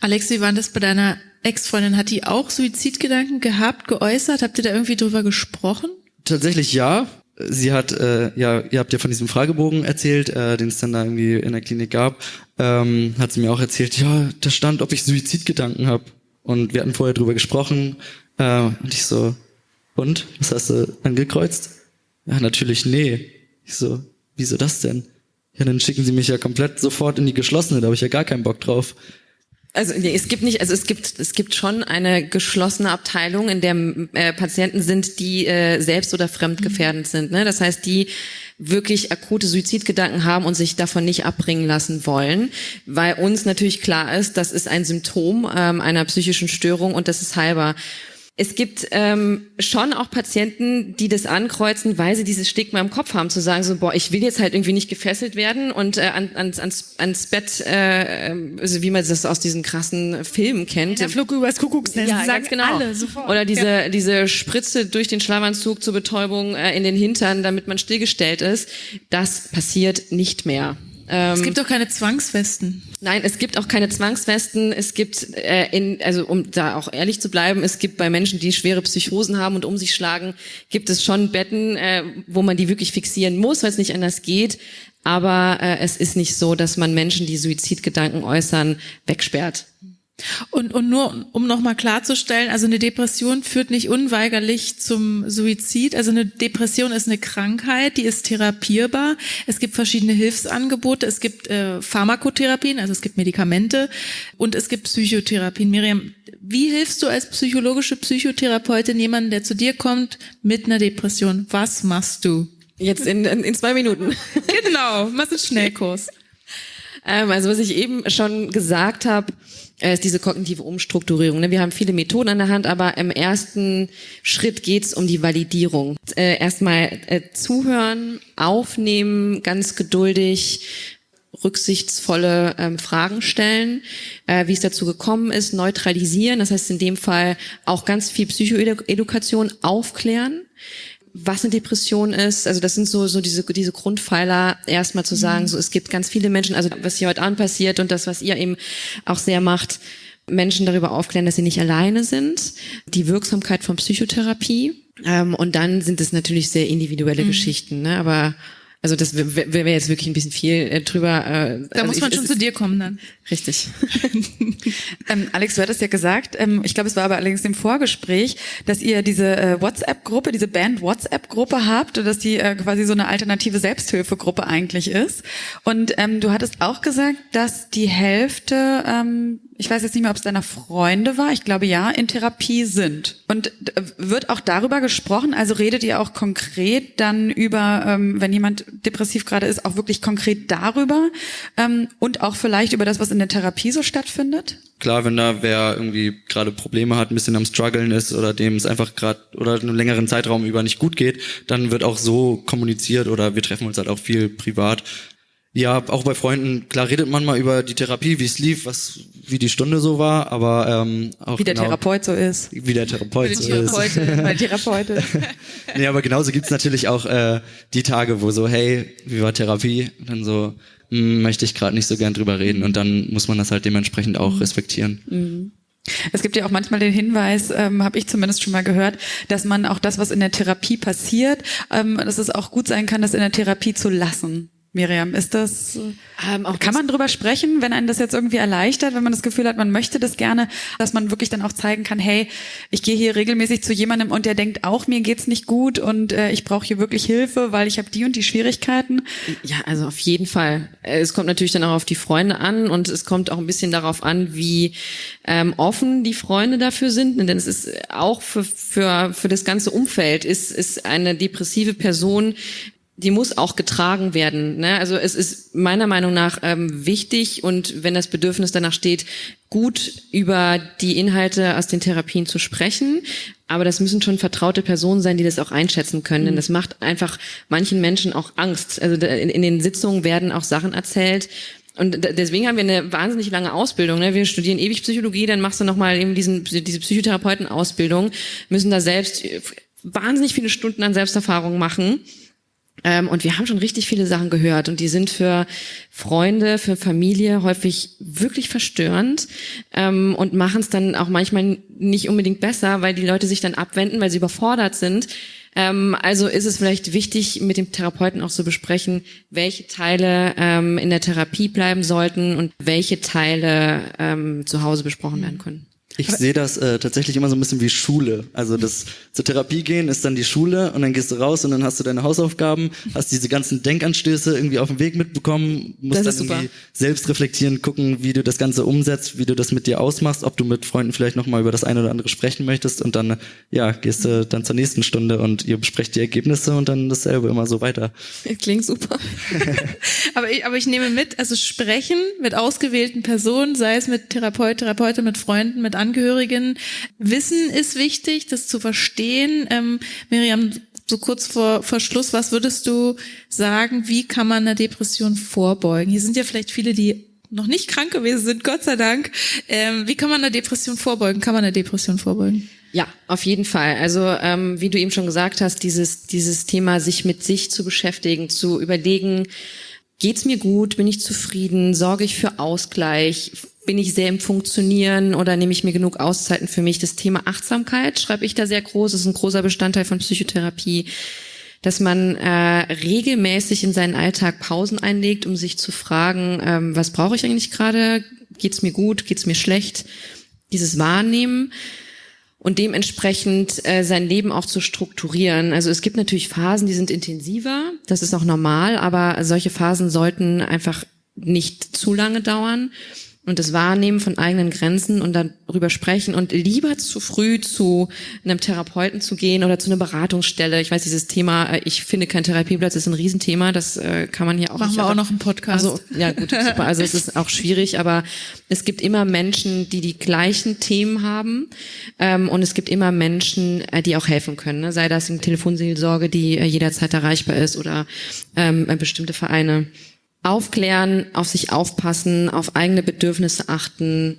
[SPEAKER 5] Alex, wie war das bei deiner Ex-Freundin? Hat die auch Suizidgedanken gehabt, geäußert? Habt ihr da irgendwie drüber gesprochen?
[SPEAKER 2] Tatsächlich ja sie hat, äh, ja, ihr habt ja von diesem Fragebogen erzählt, äh, den es dann da irgendwie in der Klinik gab, ähm, hat sie mir auch erzählt, ja, da stand, ob ich Suizidgedanken habe. Und wir hatten vorher drüber gesprochen. Äh, und ich so, und? Was hast du angekreuzt? Ja, natürlich nee. Ich so, wieso das denn? Ja, dann schicken sie mich ja komplett sofort in die geschlossene, da habe ich ja gar keinen Bock drauf.
[SPEAKER 9] Also nee, es gibt nicht, also es gibt es gibt schon eine geschlossene Abteilung, in der äh, Patienten sind, die äh, selbst oder fremdgefährdend mhm. sind. Ne? Das heißt, die wirklich akute Suizidgedanken haben und sich davon nicht abbringen lassen wollen, weil uns natürlich klar ist, das ist ein Symptom ähm, einer psychischen Störung und das ist heilbar. Es gibt ähm, schon auch Patienten, die das ankreuzen, weil sie dieses Stigma im Kopf haben, zu sagen so, boah, ich will jetzt halt irgendwie nicht gefesselt werden und äh, an, ans, ans, ans Bett, äh, also wie man das aus diesen krassen Filmen kennt.
[SPEAKER 7] Der Flug übers Kuckucksnest,
[SPEAKER 9] Ja,
[SPEAKER 7] sagen
[SPEAKER 9] genau.
[SPEAKER 7] alle sofort.
[SPEAKER 9] Oder diese,
[SPEAKER 7] Ja.
[SPEAKER 9] diese Spritze durch den Schlafanzug zur Betäubung äh, in den Hintern, damit man stillgestellt ist. Das passiert nicht mehr. Ähm,
[SPEAKER 5] Es gibt auch keine Zwangswesten.
[SPEAKER 9] Nein, es gibt auch keine Zwangswesten. Es gibt, äh, in, also um da auch ehrlich zu bleiben, es gibt bei Menschen, die schwere Psychosen haben und um sich schlagen, gibt es schon Betten, äh, wo man die wirklich fixieren muss, weil es nicht anders geht. Aber äh, es ist nicht so, dass man Menschen, die Suizidgedanken äußern, wegsperrt.
[SPEAKER 5] Und, und nur, um nochmal klarzustellen, also eine Depression führt nicht unweigerlich zum Suizid. Also eine Depression ist eine Krankheit, die ist therapierbar. Es gibt verschiedene Hilfsangebote. Es gibt äh, Pharmakotherapien, also es gibt Medikamente und es gibt Psychotherapien. Miriam, wie hilfst du als psychologische Psychotherapeutin jemandem, der zu dir kommt mit einer Depression? Was machst du?
[SPEAKER 9] Jetzt in, in, in zwei Minuten.
[SPEAKER 5] genau, machst einen Schnellkurs.
[SPEAKER 9] Ähm, also was ich eben schon gesagt habe, ist diese kognitive Umstrukturierung. ne? Wir haben viele Methoden an der Hand, aber im ersten Schritt geht's um die Validierung. Äh, Erstmal äh, zuhören, aufnehmen, ganz geduldig, rücksichtsvolle ähm, Fragen stellen, äh, wie es dazu gekommen ist, neutralisieren, das heißt in dem Fall auch ganz viel Psychoedukation aufklären was eine Depression ist. Also das sind so, so diese, diese Grundpfeiler, erstmal zu sagen, so es gibt ganz viele Menschen, also was hier heute Abend passiert und das, was ihr eben auch sehr macht, Menschen darüber aufklären, dass sie nicht alleine sind, die Wirksamkeit von Psychotherapie. Ähm, und dann sind es natürlich sehr individuelle
[SPEAKER 5] Mhm.
[SPEAKER 9] Geschichten, ne? Aber also das wäre wär jetzt wirklich ein bisschen viel äh, drüber. Äh,
[SPEAKER 5] Da
[SPEAKER 9] also
[SPEAKER 5] muss
[SPEAKER 9] ich-
[SPEAKER 5] man
[SPEAKER 9] es
[SPEAKER 5] schon zu dir kommen dann.
[SPEAKER 9] Richtig.
[SPEAKER 4] Ähm, Alex, du hattest ja gesagt, ähm, ich glaube, es war aber allerdings im Vorgespräch, dass ihr diese äh, WhatsApp-Gruppe, diese Band-WhatsApp-Gruppe habt und dass die äh, quasi so eine alternative Selbsthilfegruppe eigentlich ist. Und ähm, du hattest auch gesagt, dass die Hälfte, ähm, ich weiß jetzt nicht mehr, ob es deiner Freunde war, ich glaube ja, in Therapie sind. Und äh, wird auch darüber gesprochen, also redet ihr auch konkret dann über, ähm, wenn jemand depressiv gerade ist, auch wirklich konkret darüber ähm, und auch vielleicht über das, was in der Therapie so stattfindet?
[SPEAKER 8] Klar, wenn da wer irgendwie gerade Probleme hat, ein bisschen am struggeln ist oder dem es einfach gerade oder einen längeren Zeitraum über nicht gut geht, dann wird auch so kommuniziert oder wir treffen uns halt auch viel privat. Ja, auch bei Freunden, klar redet man mal über die Therapie, wie es lief, was, wie die Stunde so war, aber ähm, auch
[SPEAKER 4] Wie der
[SPEAKER 8] genau,
[SPEAKER 4] Therapeut so ist.
[SPEAKER 8] Wie der Therapeut
[SPEAKER 4] Wie
[SPEAKER 8] so
[SPEAKER 4] die Therapeutin,
[SPEAKER 8] ist.
[SPEAKER 4] meine Therapeutin.
[SPEAKER 8] nee, aber genauso gibt's natürlich auch äh, die Tage, wo so, hey, wie war Therapie? Und dann so, hm, möchte ich gerade nicht so gern drüber reden und dann muss man das halt dementsprechend auch respektieren.
[SPEAKER 4] Mhm. Es gibt ja auch manchmal den Hinweis, ähm, habe ich zumindest schon mal gehört, dass man auch das, was in der Therapie passiert, ähm, dass es auch gut sein kann, das in der Therapie zu lassen. Miriam, ist das,
[SPEAKER 9] Ähm,
[SPEAKER 4] kann man drüber sprechen, wenn einen das jetzt irgendwie erleichtert, wenn man das Gefühl hat, man möchte das gerne, dass man wirklich dann auch zeigen kann, hey, ich gehe hier regelmäßig zu jemandem und der denkt auch, mir geht's nicht gut und äh, ich brauche hier wirklich Hilfe, weil ich habe die und die Schwierigkeiten.
[SPEAKER 9] Ja, also auf jeden Fall. Äh, Es kommt natürlich dann auch auf die Freunde an und es kommt auch ein bisschen darauf an, wie ähm, offen die Freunde dafür sind. Denn es ist auch für, für, für das ganze Umfeld ist, ist eine depressive Person die muss auch getragen werden. Ne? Also es ist meiner Meinung nach ähm, wichtig und wenn das Bedürfnis danach steht, gut über die Inhalte aus den Therapien zu sprechen. Aber das müssen schon vertraute Personen sein, die das auch einschätzen können. Denn das macht einfach manchen Menschen auch Angst. Also in, in den Sitzungen werden auch Sachen erzählt. Und deswegen haben wir eine wahnsinnig lange Ausbildung. Ne? Wir studieren ewig Psychologie, dann machst du nochmal eben diesen, diese Psychotherapeutenausbildung, müssen da selbst wahnsinnig viele Stunden an Selbsterfahrung machen. Ähm, und wir haben schon richtig viele Sachen gehört und die sind für Freunde, für Familie häufig wirklich verstörend ähm, und machen es dann auch manchmal nicht unbedingt besser, weil die Leute sich dann abwenden, weil sie überfordert sind. Ähm, also ist es vielleicht wichtig, mit dem Therapeuten auch zu besprechen, welche Teile ähm, in der Therapie bleiben sollten und welche Teile ähm, zu Hause besprochen werden können.
[SPEAKER 8] Ich sehe das äh, tatsächlich immer so ein bisschen wie Schule. Also das zur Therapie gehen ist dann die Schule und dann gehst du raus und dann hast du deine Hausaufgaben, hast diese ganzen Denkanstöße irgendwie auf dem Weg mitbekommen, musst dann
[SPEAKER 9] super.
[SPEAKER 8] irgendwie selbst reflektieren, gucken, wie du das Ganze umsetzt, wie du das mit dir ausmachst, ob du mit Freunden vielleicht noch mal über das eine oder andere sprechen möchtest und dann ja gehst du dann zur nächsten Stunde und ihr besprecht die Ergebnisse und dann dasselbe immer so weiter.
[SPEAKER 9] Klingt super.
[SPEAKER 5] Aber ich, aber ich nehme mit, also sprechen mit ausgewählten Personen, sei es mit Therapeut, Therapeutin, mit Freunden, mit Angehörigen. Wissen ist wichtig, das zu verstehen. Ähm, Miriam, so kurz vor, vor Schluss, was würdest du sagen, wie kann man einer Depression vorbeugen? Hier sind ja vielleicht viele, die noch nicht krank gewesen sind, Gott sei Dank. Ähm, wie kann man einer Depression vorbeugen? Kann man einer Depression vorbeugen?
[SPEAKER 9] Ja, auf jeden Fall. Also ähm, wie du eben schon gesagt hast, dieses, dieses Thema, sich mit sich zu beschäftigen, zu überlegen, geht's mir gut, bin ich zufrieden, sorge ich für Ausgleich, bin ich sehr im Funktionieren oder nehme ich mir genug Auszeiten für mich? Das Thema Achtsamkeit schreibe ich da sehr groß, das ist ein großer Bestandteil von Psychotherapie dass man äh, regelmäßig in seinen Alltag Pausen einlegt, um sich zu fragen, ähm, was brauche ich eigentlich gerade? Geht's mir gut? Geht's mir schlecht? Dieses Wahrnehmen und dementsprechend äh, sein Leben auch zu strukturieren. Also es gibt natürlich Phasen, die sind intensiver, das ist auch normal, aber solche Phasen sollten einfach nicht zu lange dauern und das Wahrnehmen von eigenen Grenzen und darüber sprechen und lieber zu früh zu einem Therapeuten zu gehen oder zu einer Beratungsstelle. Ich weiß, dieses Thema, äh, ich finde kein Therapieplatz, ist ein Riesenthema, das äh, kann man hier auch
[SPEAKER 5] Machen
[SPEAKER 9] nicht,
[SPEAKER 5] wir auch noch einen Podcast.
[SPEAKER 9] Also, ja gut, super. Also es ist auch schwierig, aber es gibt immer Menschen, die die gleichen Themen haben ähm, und es gibt immer Menschen, äh, die auch helfen können. Ne? Sei das eine Telefonseelsorge, die jederzeit erreichbar ist oder ähm, bestimmte Vereine aufklären, auf sich aufpassen, auf eigene Bedürfnisse achten,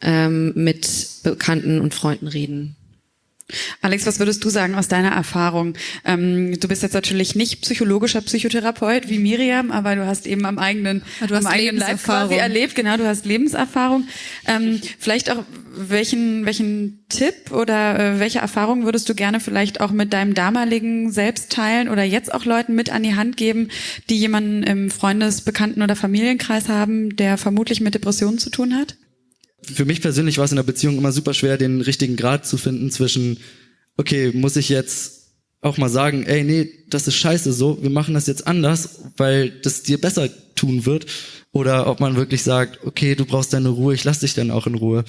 [SPEAKER 9] ähm, mit Bekannten und Freunden reden.
[SPEAKER 4] Alex, was würdest du sagen aus deiner Erfahrung? Ähm, du bist jetzt natürlich nicht psychologischer Psychotherapeut wie Miriam, aber du hast eben am eigenen,
[SPEAKER 5] Ja, du
[SPEAKER 4] am eigenen Leib quasi erlebt. Genau, du hast Lebenserfahrung. Ähm, vielleicht auch welchen welchen Tipp oder äh, welche Erfahrung würdest du gerne vielleicht auch mit deinem damaligen Selbst teilen oder jetzt auch Leuten mit an die Hand geben, die jemanden im Freundes-, Bekannten- oder Familienkreis haben, der vermutlich mit Depressionen zu tun hat?
[SPEAKER 8] Für mich persönlich war es in der Beziehung immer super schwer, den richtigen Grad zu finden zwischen, okay, muss ich jetzt auch mal sagen, ey, nee, das ist scheiße so, wir machen das jetzt anders, weil das dir besser tun wird. Oder ob man wirklich sagt, okay, du brauchst deine Ruhe, ich lass dich dann auch in Ruhe.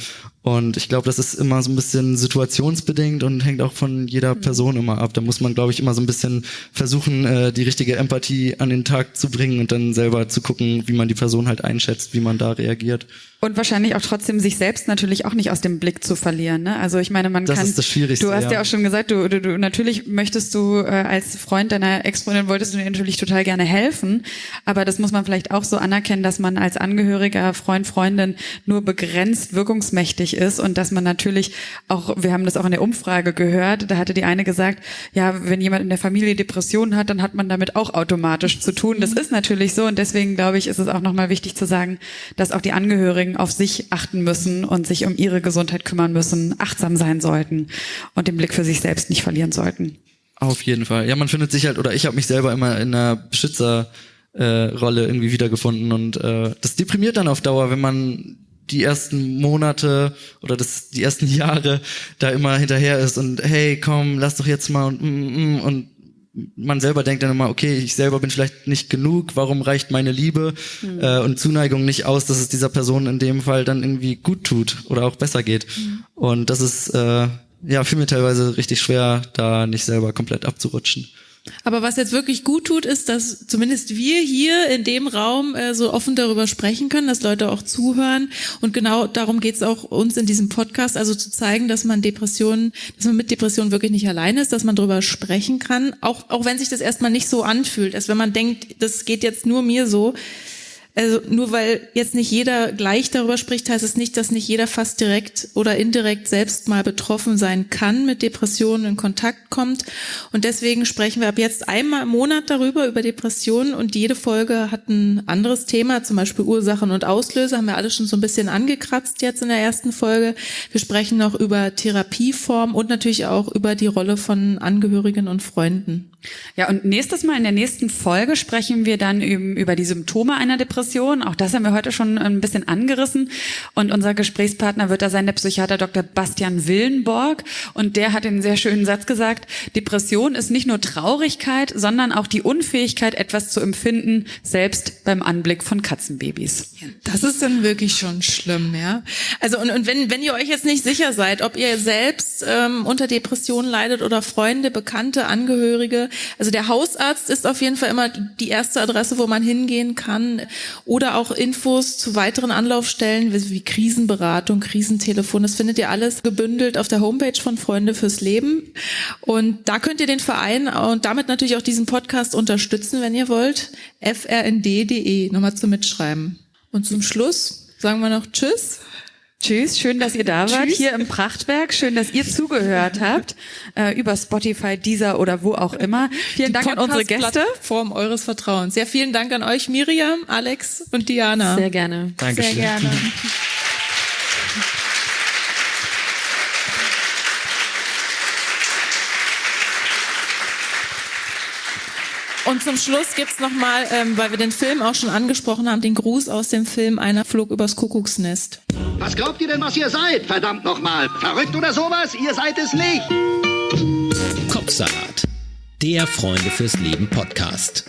[SPEAKER 8] Und ich glaube, das ist immer so ein bisschen situationsbedingt und hängt auch von jeder Person immer ab. Da muss man, glaube ich, immer so ein bisschen versuchen, äh, die richtige Empathie an den Tag zu bringen und dann selber zu gucken, wie man die Person halt einschätzt, wie man da reagiert.
[SPEAKER 4] Und wahrscheinlich auch trotzdem sich selbst natürlich auch nicht aus dem Blick zu verlieren. Ne? Also ich meine, man
[SPEAKER 8] Das
[SPEAKER 4] kann.
[SPEAKER 8] ist das Schwierigste,
[SPEAKER 4] Du hast ja,
[SPEAKER 8] ja.
[SPEAKER 4] auch schon gesagt, du, du, du natürlich möchtest du äh, als Freund deiner Ex-Freundin wolltest du dir natürlich total gerne helfen, aber das muss man vielleicht auch so anerkennen, dass man als Angehöriger, Freund, Freundin nur begrenzt wirkungsmächtig ist und dass man natürlich auch, wir haben das auch in der Umfrage gehört, da hatte die eine gesagt, ja, wenn jemand in der Familie Depressionen hat, dann hat man damit auch automatisch zu tun. Das ist natürlich so und deswegen glaube ich, ist es auch nochmal wichtig zu sagen, dass auch die Angehörigen auf sich achten müssen und sich um ihre Gesundheit kümmern müssen, achtsam sein sollten und den Blick für sich selbst nicht verlieren sollten.
[SPEAKER 8] Auf jeden Fall. Ja, man findet sich halt, oder ich habe mich selber immer in einer Beschützerrolle äh, irgendwie wiedergefunden und äh, das deprimiert dann auf Dauer, wenn man die ersten Monate oder das die ersten Jahre da immer hinterher ist und hey, komm, lass doch jetzt mal und mm, mm, und man selber denkt dann immer, okay, ich selber bin vielleicht nicht genug, warum reicht meine Liebe
[SPEAKER 4] Mhm.
[SPEAKER 8] äh, und Zuneigung nicht aus, dass es dieser Person in dem Fall dann irgendwie gut tut oder auch besser geht. Und das ist äh, ja für mich teilweise richtig schwer, da nicht selber komplett abzurutschen.
[SPEAKER 5] Aber was jetzt wirklich gut tut, ist, dass zumindest wir hier in dem Raum äh, so offen darüber sprechen können, dass Leute auch zuhören. Und genau darum geht es auch uns in diesem Podcast, also zu zeigen, dass man Depressionen, dass man mit Depressionen wirklich nicht alleine ist, dass man darüber sprechen kann, auch, auch wenn sich das erstmal nicht so anfühlt, als wenn man denkt, das geht jetzt nur mir so. Also nur weil jetzt nicht jeder gleich darüber spricht, heißt es nicht, dass nicht jeder fast direkt oder indirekt selbst mal betroffen sein kann, mit Depressionen in Kontakt kommt. Und deswegen sprechen wir ab jetzt einmal im Monat darüber, über Depressionen. Und jede Folge hat ein anderes Thema, zum Beispiel Ursachen und Auslöser, haben wir alle schon so ein bisschen angekratzt jetzt in der ersten Folge. Wir sprechen noch über Therapieform und natürlich auch über die Rolle von Angehörigen und Freunden.
[SPEAKER 4] Ja, und nächstes Mal in der nächsten Folge sprechen wir dann eben über die Symptome einer Depression. Auch das haben wir heute schon ein bisschen angerissen. Und unser Gesprächspartner wird da sein der Psychiater Dr. Bastian Willenborg. Und der hat einen sehr schönen Satz gesagt, Depression ist nicht nur Traurigkeit, sondern auch die Unfähigkeit, etwas zu empfinden, selbst beim Anblick von Katzenbabys.
[SPEAKER 5] Das ist dann wirklich schon schlimm, ja. Also und, und wenn, wenn ihr euch jetzt nicht sicher seid, ob ihr selbst ähm, unter Depressionen leidet oder Freunde, Bekannte, Angehörige, Also der Hausarzt ist auf jeden Fall immer die erste Adresse, wo man hingehen kann. Oder auch Infos zu weiteren Anlaufstellen wie Krisenberatung, Krisentelefon. Das findet ihr alles gebündelt auf der Homepage von Freunde fürs Leben. Und da könnt ihr den Verein und damit natürlich auch diesen Podcast unterstützen, wenn ihr wollt. frnd.de nochmal zum Mitschreiben. Und zum Schluss sagen wir noch Tschüss.
[SPEAKER 4] Tschüss, schön, dass ihr da wart
[SPEAKER 5] Tschüss.
[SPEAKER 4] hier im Prachtwerk. Schön, dass ihr zugehört habt äh, über Spotify, Deezer oder wo auch immer. Vielen
[SPEAKER 5] Die
[SPEAKER 4] Dank an unsere Gäste.
[SPEAKER 5] Form eures Vertrauens. Sehr vielen Dank an euch, Miriam, Alex und Diana.
[SPEAKER 9] Sehr gerne.
[SPEAKER 2] Dankeschön.
[SPEAKER 5] Sehr gerne. Und zum Schluss gibt's noch mal, ähm, weil wir den Film auch schon angesprochen haben, den Gruß aus dem Film Einer flog übers Kuckucksnest.
[SPEAKER 20] Was glaubt ihr denn, was ihr seid? Verdammt nochmal. Verrückt oder sowas? Ihr seid es nicht.
[SPEAKER 6] Kopfsalat. Der Freunde fürs Leben Podcast.